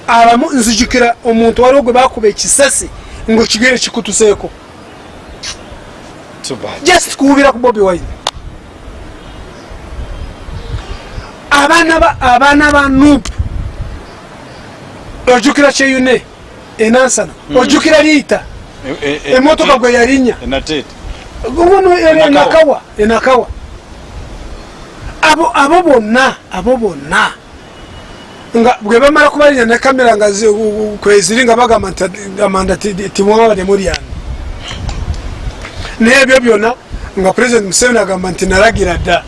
S1: Abamu nzijukira omuntu waliwo gwe bakuba ekisasi ngaokigere kikutuseeko. Just kuwubira ku bobi wine. Abaana ba- abaana ba nup ojjukira kyeyune enansana ojjukira liita emotoka gwe yalinya guno
S2: Enakawa.
S1: enakawa abo abo bonna abo bonna. Nga bwe bamala kubalira ne kamera nga kweziri nga bagamba nti- amanda ti- timwabade mulyani n'ebyo byonna nga president museveni agamba nti nalagira dda.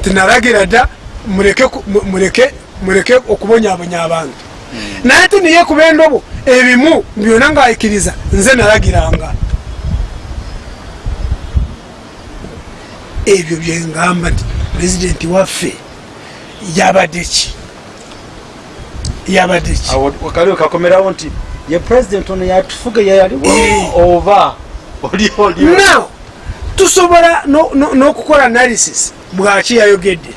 S1: Nti nalagira dda mureke ku- mu- mureke mureke okubonyabonya abantu. Naye ati niye kuba endobo ebimu byonna ng'ayikiriza nze nalagiranga ebyo byengamba nti pulezidenti waffe yabadde ki? Yabadde ki?
S2: Awo kaliwe kakomerawo nti ye president ono yatufuga
S1: Eh.
S2: yeyaliwo oba oli oli.
S1: Now tusobola no- no- n'okukola analysis bwaki yayogedde.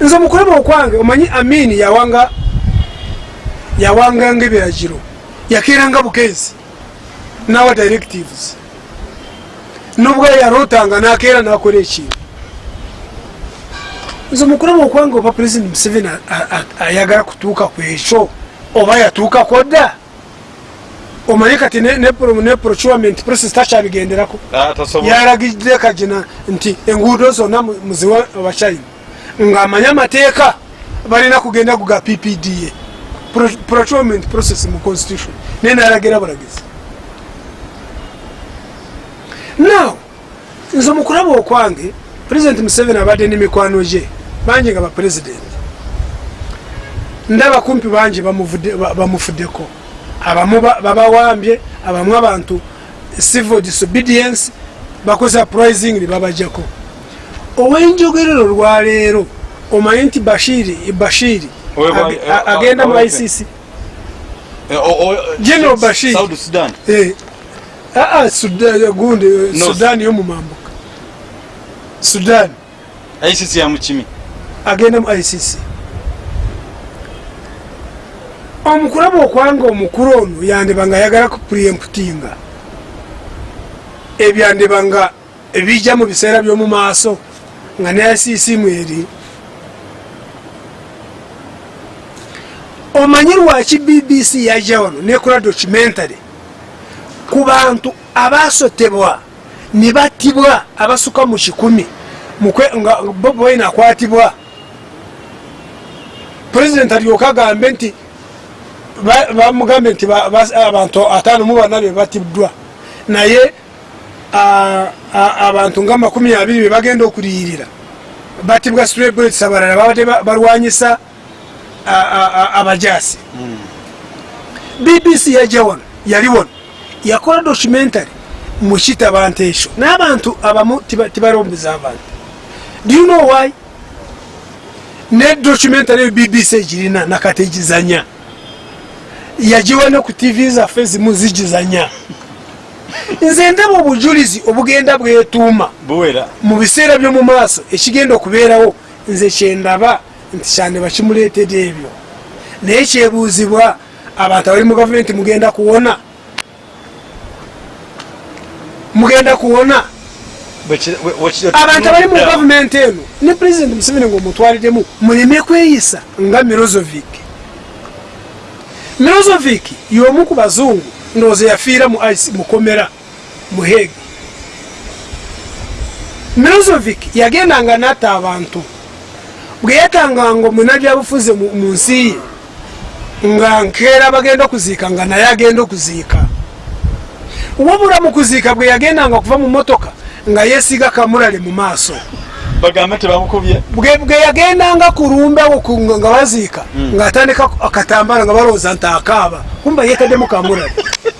S1: Nze omukulaba okwange omanyi amini yawanga yawanganga ebiragiro yakeeranga bukeezi nawa directives nubwo yarotanga nakeera nakola ekintu nze omukulaba okwange oba president museveni a- a- a- ayagala kutuuka ku ekyo oba yatuukako dda omanyi kati ne- ne pro- ne procurement process takyabigenderako yaragidde kagina nti enguudo zonna mu- muziwa abachina ng'amanyi amateeka balina kugenda kuga ppda Pro- procurement process mu constitution. Naye nalagira bulagizi now nze omukulaba okwange president museveni abadde n'emikwano gye bangi nga bapresident ndaba kumpi bangi bamufuddeko. Abamu ba- babawambye abamu abantu civil disobedience bakoze uprising babajjako. Ow'enjogerero lwaleero omanyi nti bashiri bashiri a- agenda mu
S2: owe-
S1: icc
S2: Eh,
S1: General Bashir. Gundi eh,
S2: No.
S1: sudan yomumambuka sudan.
S2: Icc yamukimi
S1: agenda mu icc omukulaba okwanga omukulu ono yandiba nga ayagala kupreemputinga ebyandiba nga ebijja mu biseera by'omu maaso nga ne icc mweri omanyi lwaki bbc yajja wano nekola documentary ku bantu abasotebwa ne battibwa abasuka mu kikumi. Nga bobi wine akwatibwa. Pulezidenti alyoka agambe nti ba- bamugambe nti ba- ba- abantu ataano mu bana be batiddwa naye abantu nga makumi abiri be bagenda okuliyirira batibwa strebets abalala babadde ba- balwanyisa abajasi bbc yajja wano yali wano yakola documentary mukitaba nti ekyo n'abantu abamu tiba- tibalombeza abantu. Do you know why? Ne documentary eyo bbc egirina nakati egizanya. Yagiwa ne ku tv zaffe zimu zigizanya. Nze ndaba obujulizi obugenda bwetuuma mu biseera by'omu maaso ekigenda okubeerawo nze kyendaba nti kyandiba kimuleetedde ebyo. Naye kyebuuzibwa abantu abali mu gavumenti mugenda kuwona mugenda kuwona. Abantu abali mu gavumenti eno ne pulezidenti museveni ngaomutwaliddemu muleme kweyisa nga mirozovic. Mirozovic y'omu ku bazungu ndowooza yafiira mu ice mukomera mu hegi mirozovic yagendanga natta abantu bwe yatanganga omunabyabufuzi mu mu nsi ye nga nkeera bagenda okuziika nga naye agenda okuziika wabula mu kuziika bwe yagendanga kuva mu motoka nga yesiga kamulale mu maaso.
S2: Bagambe tebamukubye
S1: bwe yagendanga kulumbawo ku- nga baziika ng'atandika akatambala nga balowooza nti akaaba. Kumba yeetaddemu kamulale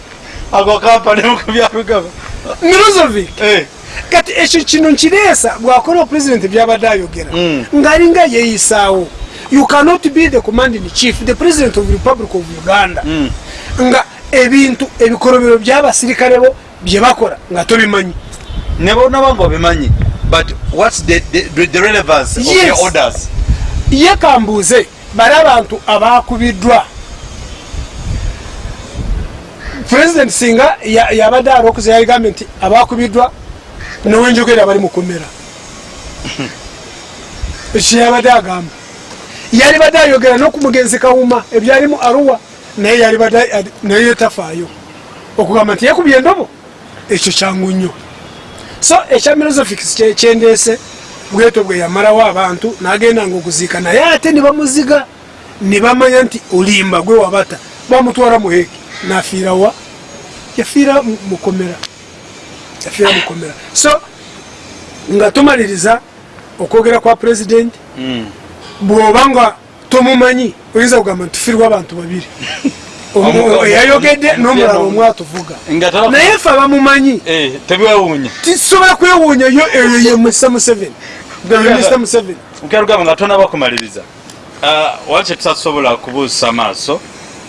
S2: ako abigaba
S1: mirozovic
S2: Eh,
S1: kati ekyo kino nkireesa bwakola opulezidenti byabadde ayogera.
S2: Mm.
S1: ng'alinga yeeyisaawo. You cannot be the commanding chief the president of republic of uganda.
S2: Mm.
S1: nga ebintu ebikolobero by'abasirikale bo bye bakola nga tobimanyi.
S2: Ne bonaba nga obimanyi but whats the, the, the relevance of
S1: Yes.
S2: your orders?
S1: Ye kambuuze bali abantu abakubiddwa president singa ya- yabadde alokuza yaligambye nti abakubiddwa nowenjogera bali mukomera kyeyabadde agamba. Yali badde ayogera nokumugenzi kawuma ebyalimu aruwa naye yali badde adi- naye tafaayo okugamba nti yekubye endobo ekyo kyangu nnyo. So ekya milosofics kyendeese bweto bwe yamalawo abantu nagenda nga okuziika naye ate ne bamuziga ne bamanya nti olimba gwe wabata bamutwala muheke nafiirawa yafiira mu- mukomera yafiira mukomera so nga tumaliriza okwogera kwa pulezidenti
S2: Mm.
S1: bwoba nga tomumanyi oyinza kugamba nti tufiirwa abantu babiri. Eyayogedde
S2: omu-
S1: n'omulala
S2: omu-
S1: omu atuvuga
S2: nga taba-
S1: naye fe abamumanyi.
S2: Eh,
S1: tisobola kwewuunya yo eyo ye mr. Museveni. Mr. Museveni.
S2: mukyalugamba nga tona bakumaliriza. Ah, wali kyetusasobola kubuusa maaso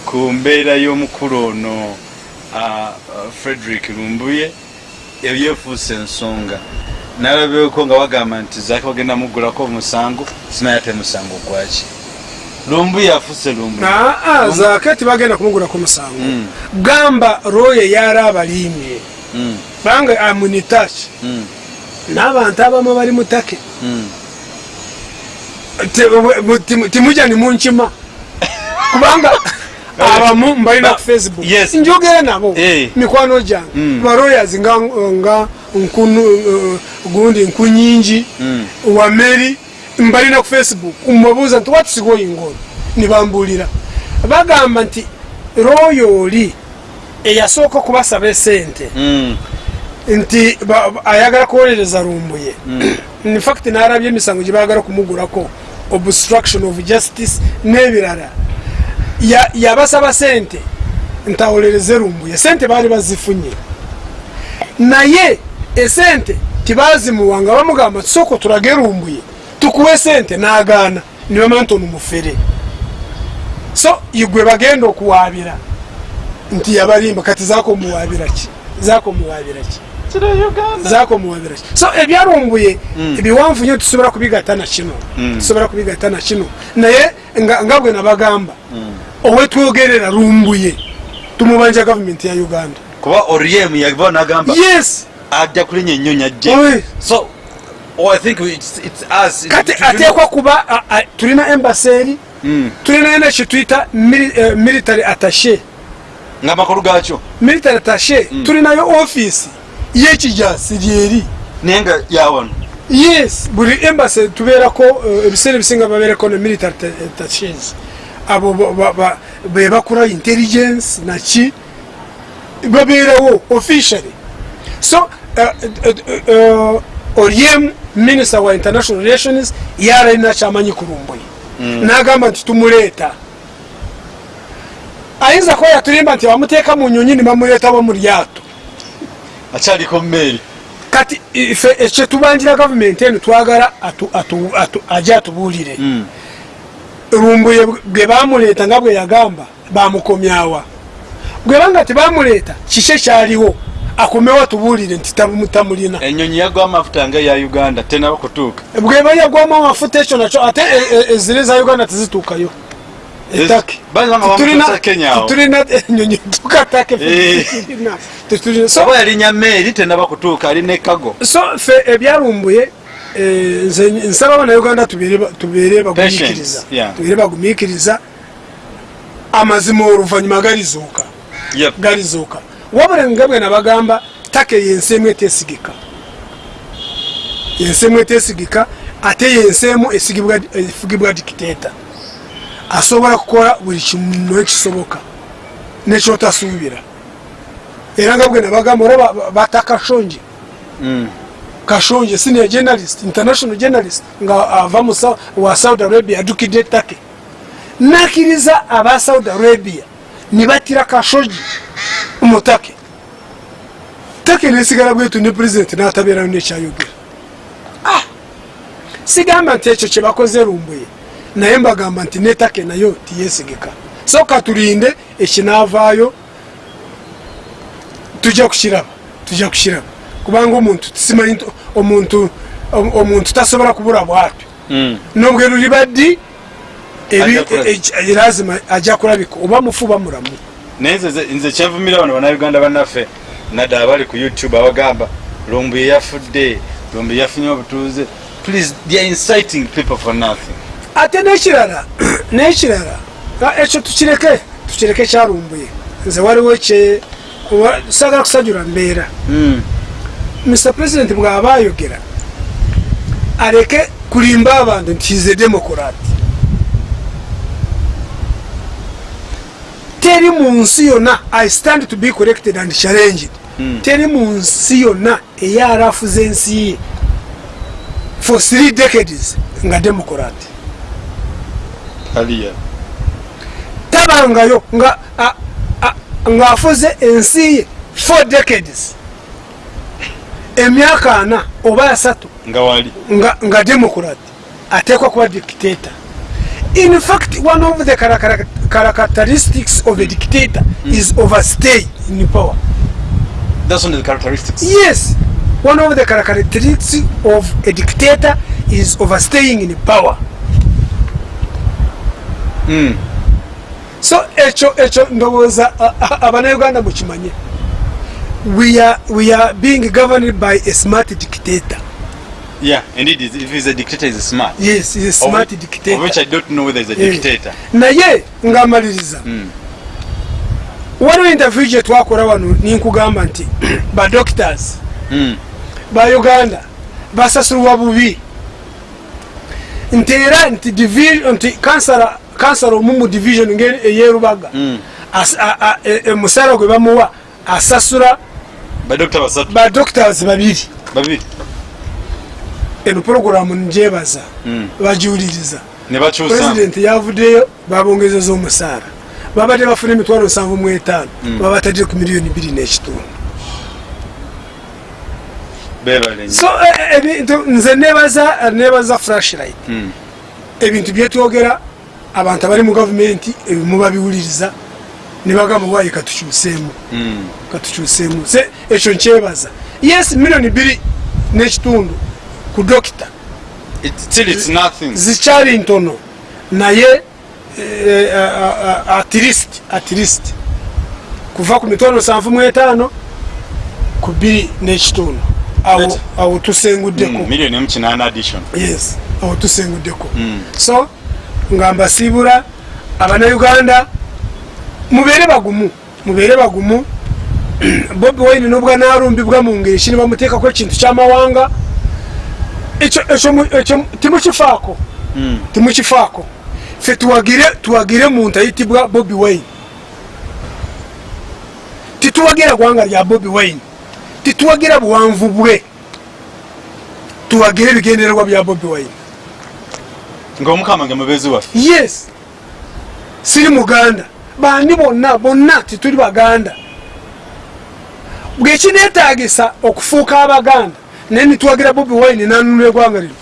S2: ku mbeera y'omukulu ono ah, frederick lumbuye eyo yefuuse ensonga. Nalabyeko nga bagamba nti zaki bagenda muggulako omusango? Simanyi ate musango gwaki lumbuye afuuse lumbuye
S1: aa zaake tibagenda kumugulako musango.
S2: Mm.
S1: gamba roye yali abaliimye.
S2: Mm,
S1: bange amunitaki
S2: mm,
S1: n'abantu abamu bali mutake
S2: mm.
S1: timujja nimunkima kubanga abamu mbalina ku facebook.
S2: Yes.
S1: njogera nabo.
S2: Eh.
S1: mikwano gyange
S2: Mm.
S1: baroyas nga nga nkunu uh, gundi nkunyingi
S2: Mm.
S1: wameri mbalina ku facebook mbabuuza nti watusiga oyingono nibambulira bagamba nti royo oli eyasooka okubasaba esente.
S2: Mm.
S1: nti ayagala kuwolereza lumbuye infact narabye emisango gye bagala kumugulako obstruction of justice n'ebirala. Ya- yabasaba sente ntawolereze lumbuye sente baali bazifunye. Naye esente tibazimuwanga bamugamba tusooka tulage lumbuye tukuwe sente n'agaana nibamanya nti ono mufere. So igwe bagenda okuwaabira nti yabalimba kati zakomuwaabira ki? Zakomuwaabira ki? Zakomuwabira ki? So ebyalumbuye ebiwanvu nyo tusobola kubigatta na kino. Tusobola kubigatta na kino. Naye nga bwe nabagamba owetwogerera lumbuye tumubanja gavumenti ya uganda.
S2: Kuba oriem yaba nagamba
S1: yes!
S2: ajja ajje.
S1: Oye.
S2: so
S1: kati
S2: Tulina-
S1: ateekwa kuba tulina embasi eri
S2: Mm.
S1: tulina ena kyetuyita mili- eh, military attache
S2: nga amakulu gakyo
S1: military attache tulinayo ofiisi y'ekijasi lyeri.
S2: Naye nga yawano
S1: yes buli embasi tubeerako eh, ebiseera ebisinga babeerako ne military attaches. Abo ba- ba- ba- be bakora intelligence naki babeerawo officially. So uh, minister wa international relations yaralina kyamanyi kulumbuye nagamba nti tumuleeta ayinza kuba yatulimba nti bamuteeka mu nyonyi nibamuleeta bo mu lyato.
S2: Akyaliko mmeeri
S1: kati ife ekyetubanjira gavumenti eno twagala ajje atubuulire. Lumbuye bwe bamuleeta nga bwe yagamba bamukomyawa bwebanga tebamuleeta kiki ekyaliwo akomewo atubuulire nti tamu- tamulina.
S2: Enyonyi yagwa amafuta nga eya uganda tenaba kutuuka
S1: bweba yagwamu amafuta ekyo nakyo ate e- e- ezire za uganda tezituukayo. Tulina enyonyi tukatake
S2: Eh.
S1: so
S2: oba yalinya mmeeri tenaba kutuuka alina ekago
S1: so fe ebyalumbuye eh, nze nsaba abanauganda tubeere ba- tubeere bagumiikiriza. amazima oluvanyuma galizuuka galizuuka wabula nga bwe nabagamba take yensi emu etesigika yensi emu etesigika ate yensi emu esigibwa- efugibwa dikiteeta. Asobola kukola buli kimu ekisoboka nekyotasuubira era nga bwe nabagamba olaba ba- bata kashonje. Kashonje senior journalist international journalist nga ava wa saudi arabia yadukidde take nakiriza aba saudi arabia nibatira kashoji mutake take nesigala bwetu ne president natabeerayo nekyayogera Ah! sigamba nti ekyo kyebakoze lumbuye naye mbagamba nti netake nayo tiyesigika so katulinde ekinavaayo tujja kukiraba tujja kukiraba. Kubanga omuntu tusimanyi nti omuntu om- omuntu tasobola kubula bwatyo nobweru libaddi
S2: Ajja kulabika.
S1: Lazima ajja kulabika oba mufu bamulamu
S2: naye nze kyenvumira bano bannayuganda bannaffe naddala bali ku youtube abagamba lumbuye yafudde lumbuye yafunye obutuuze. Please they are inciting people for nothing.
S1: Ate nekirala nekirala ekyo tukireke tukireke kyalumbuye nze waliwo kye sagala kusajula mbeera. Mr president bw'aba ayogera aleke kulimba abantu nti hize demokurat teri mu nsi yonna i stand to be corrected and challenged.
S2: Mm.
S1: teri mu nsi yonna eyarafuza ensi ye. For three decades nga demokurat
S2: haliya
S1: tabangayo nga a- a- ng'afuze ensi ye four decades. Emyaka ana oba asatu
S2: nga
S1: nga, nga democrat. Atekwa kuba dictator in fact one of the chara- chara- characteristics of a dictator mm. is overstay in power.
S2: That's one of the characteristics.
S1: Yes one of the characteristics of a dictator is overstaying in power.
S2: Mm.
S1: so ekyo ekyo ndowooza a- a- abanauganda mukimanye we are, we are being governed by a smart dictator
S2: yeah indeed if he's a dictator he's smart
S1: yes is a
S2: Of
S1: smart
S2: which-
S1: dictator
S2: of which i don't know whether he's a
S1: Eh.
S2: dictator
S1: naye ngaamaliriza
S2: Mm.
S1: waliwo interview gye twakora wano ninkugamba nti badoctors
S2: Mm.
S1: ba uganda basasulwa bubi nti era nti divi- nti kansala kansala omu mu division ngeri eyerubaga
S2: Mm.
S1: as- a- a- e- emusaala gwe bamuwa asasula
S2: badokita basatu
S1: badoctors babiri
S2: babiri
S1: eno porogulamu njebaza
S2: Mm.
S1: bagiwuliriza. Pulezidenti yavuddeyo babongezeza omusaala. Babadde bafuna emitwalo nsanvu mu etaano babatadde ku miliyoni biri n'ekitundu.
S2: Bebale nnyo.
S1: so eh, ebintu nze nebaza nebaza flashlight ebintu byetwogera abantu abali mu gavumenti ebimu babiwuliriza nebagamba waye katukyuseemu. Katukyuseemu. Se ekyo nkyebaza. Yes miliyoni biri n'ekitundu ku dokita. Zikyali ntono. Naye eh, a- a- a- at least at least kuva ku mitwalo nsanvu mu etaano ku biri n'ekitundu awo
S2: Right.
S1: awo tusenguddeko
S2: Mm, miliyoni emu kinaana addition.
S1: Yes awo tusenguddeko
S2: Mm.
S1: so nga mbasiibula abanauganda mubeere bagumu mubeere bagumu. Bobi wine nobwa nalumbibwa mu ngeri ki nibamuteekako ekintu kyamawanga ekyo ekyo mu- ekyo timukifaako
S2: Mm.
S1: timukifaako fe tuwagire muntu ayitibwa bobi wine. Tituwagira gwanga lya bobi wine. Tituwagira buwanvu bwe. Tuwagire ebigendererwa bya bobi wine.
S2: Ngaomukama nga mubeezi waffe.
S1: Yes. Siri muganda. Bandi bonna bonna tituli baganda. Bwekinetagisa okufuuka abaganda naye nitwagira bobi wine nanunula egwanga lino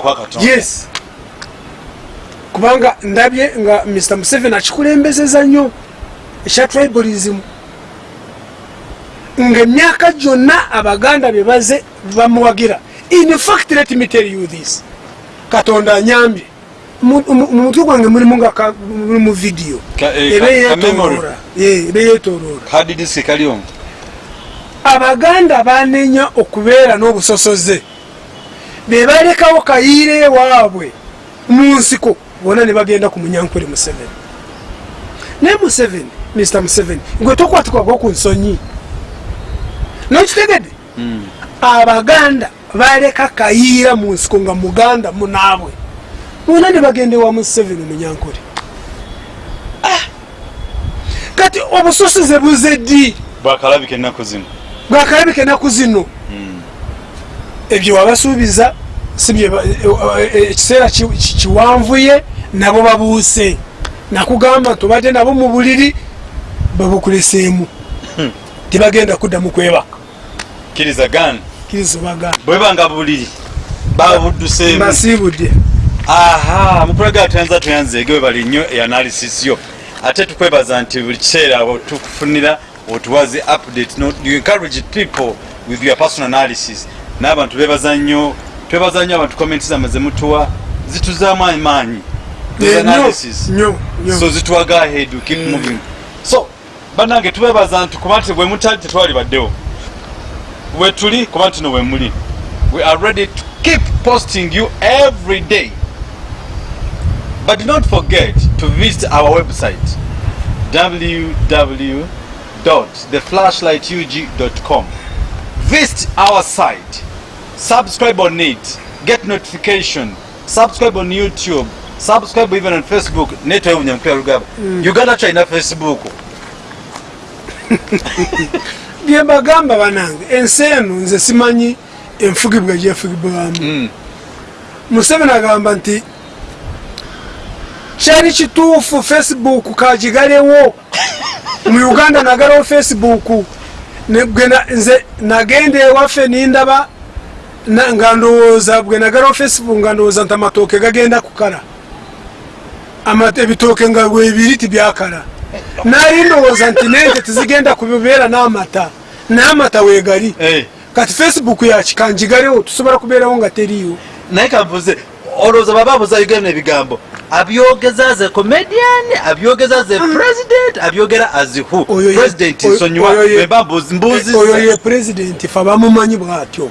S2: kwa katonda.
S1: Yes. Kubanga ndabye nga mr museveni akikulembezeza nnyo ekya tribalism. Nga emyaka gyonna abaganda bebaze bamuwagira in fact let me tell you this. Katonda anyambye. Mu mu- mu mutwe gwange mulimu nga ka- muli mu vidiyo
S2: eh,
S1: ebe
S2: ka-
S1: abaganda banenya okubeera n'obusosoze. Bebalekawo kayiire ewaabwe mu nsiko. Bona ne bagenda ku munyankole museveni. Naye museveni mr museveni gwe tokwatikwago ku nsonyi. Nokitegedde? Abaganda baleka kayiira mu nsiko nga muganda munaabwe bona ne bagenda ewa museveni munyankole. Ah! kati obusosoze buze ddi?
S2: Bwakalabika ennaku zino
S1: bwakalabika enaku zino ebyo wabasuubiza ba- e- e- ekiseera ki- ki- kiwanvuye nabo babuuse. Nakugamba nti obadde nabo mu buliri babukuleseemu. Tebagenda kuddamu kwebaka
S2: kkiriza gana
S1: kiriza obagamba
S2: bwebanga buliri babudduseemu
S1: mbasiibudde
S2: aha mupulagala tuyanza tuyanzeege we bali nnyo eanalysis yo. Ate tukwebaza nti buli kiseera abo tukufunira otuwaze update? No, you encourage people with your personal analysis. N'abantu bebaza nnyo twebaza nnyo abantu comments zamwe zemutuwa zituzaamu amaanyi. So zitwaga ahead keep moving. So banange tubebaza nti kuba nti bwe mutali tetwali baddewo. We tuli kuba nti no we muli. We are ready to keep posting you every day. But do not forget to visit our website www.theflashlightug.com visit our site. Subscribe on it. Get notification. Subscribe on youtube. Subscribe even on facebook. Netwebunyamukira lugaba. Uganda kyalina facebook.
S1: Bye mbagamba banange. Ensi eno nze simanyi enfugibwa gyefugibwamu
S2: Mm.
S1: museveni agamba nti kyali kituufu facebook kagigalewo mu uganda nagalawo facebook nze nagenda ewaffe nindaba nga ndowooza bwe nagalawo facebook nga ndowooza nti amatooke gagenda kukala. Ebitooke nga bwebiri tibyakala. Nali ndowooza nti nente tizigenda kubeera n'amata n'amata weegali.
S2: Eh.
S1: kati facebook yakikanjigalewo tusobola kubeerawo nga teriiwo
S2: naye kambuze olowooza baba abuza uganda ebigambo abyogeza a comedian abyogeza as a president abyogera as who?
S1: Oyo ye-
S2: president nsonyiwa
S1: ye-
S2: beba mbuzi
S1: oyo ye pulezidenti fe bamumanyi bwatyo.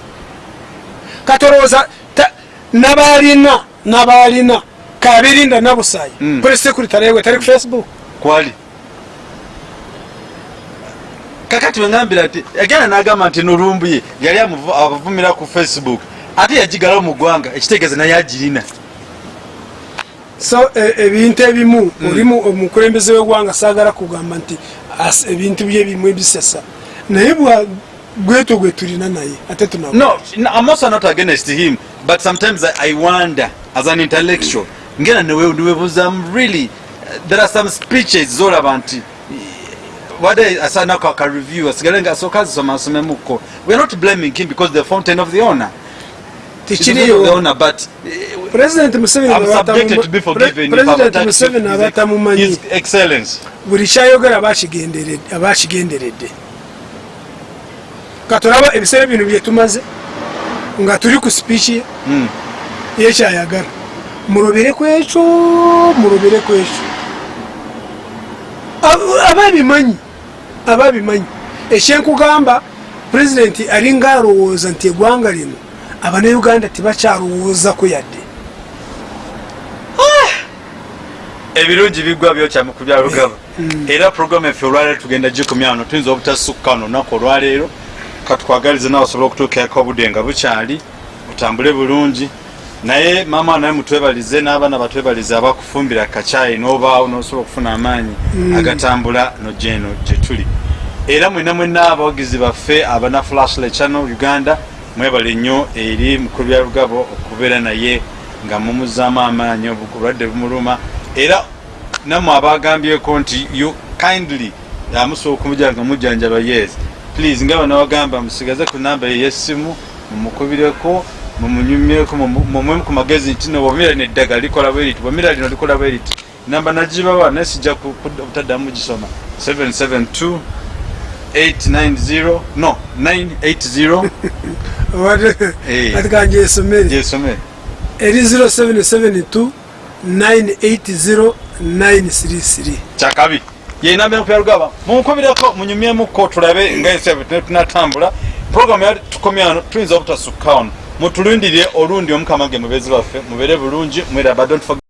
S1: Ta- nabalina nabalina kabirinda nabusayi
S2: Mm.
S1: pres security alewe tali ku facebook.
S2: Kwali? Kakati wengambira nti agenda nagamba nti nolumbuye yali amuvu- abavumira ku facebook ate yagigalawo mu ggwanga ekitegeeza naye agirina
S1: so e- ebintu ebimu olimu omukulembeze wegwanga sagala kugamba nti ebintu bye bimu ebisesa. Naye bwa- gwetwo gwe tulina naye ate tunabo
S2: no no, i'm also not against him but sometimes i, I wonder as an intellectual ngena niwebuzamu really there are some speeches zolaba nti wade asanako akareview asigale nga asooka azisoma asomemuko weare not blaming him because the fountain of the honor
S1: tikiriyo
S2: but
S1: president museveni aba aba
S2: excellence
S1: buli kyayogera abakigenderedde- abakigenderedde katolaba ebiseera bino byetumaze nga tuli ku spiiki ye
S2: Mm.
S1: yekyayagala mulobere ku ekyo mulobere ku ekyo. Ab- ababimanyi ababimanyi ekyenkugamba pulezidenti alinga alowooza nti eggwanga lino abanayuganda tibakyalowoozako yadde
S2: ebirungi bigwa byokya mu kubya lugaba. Era programu effe olwaleero tugenda gikomya wano tuyinza obutasukka wano olunaku olwaleero katwagalize nawe osobole okutuukirako obudde nga bukyali otambule bulungi. Naye maama naye mutwebalize n'abaana batwebalize abakufumbira kacyayi n'obaawo n'osobola okufuna amaanyi agatambula nojeno gye tuli. Era mwena mwena abawagizi baffe abana flashle channel uganda mwebale nnyo eri mukulu bya lugabo okubeera naye nga mumuzaamu amaanyi obulwadde bumuluma era nammwe abagambyeko nti you kindly amusobola okumujja nga mujjanjaba yes please nga banawagamba musigaze ku namba ye yessimu mumukubireko mumunyumyeko mumwemu ku magezi nti no bwomira neddagala likola bweriti bwomira lino likola bweriti namba nagibawa naye sijja ku- ku- obutaddamu gisoma 772 890 no 980 Eh.
S1: ati kanje esomere eri 0772 980 933
S2: kyakabi yenamba enkuya lugaba. Munkubireko munyumyemuko tulabe nga ensi tunatambula. Programu ya tukomya wano tuyinza obutasukka wano mutulindire olundi omukama ge mubezi baffe mubere bulungi forget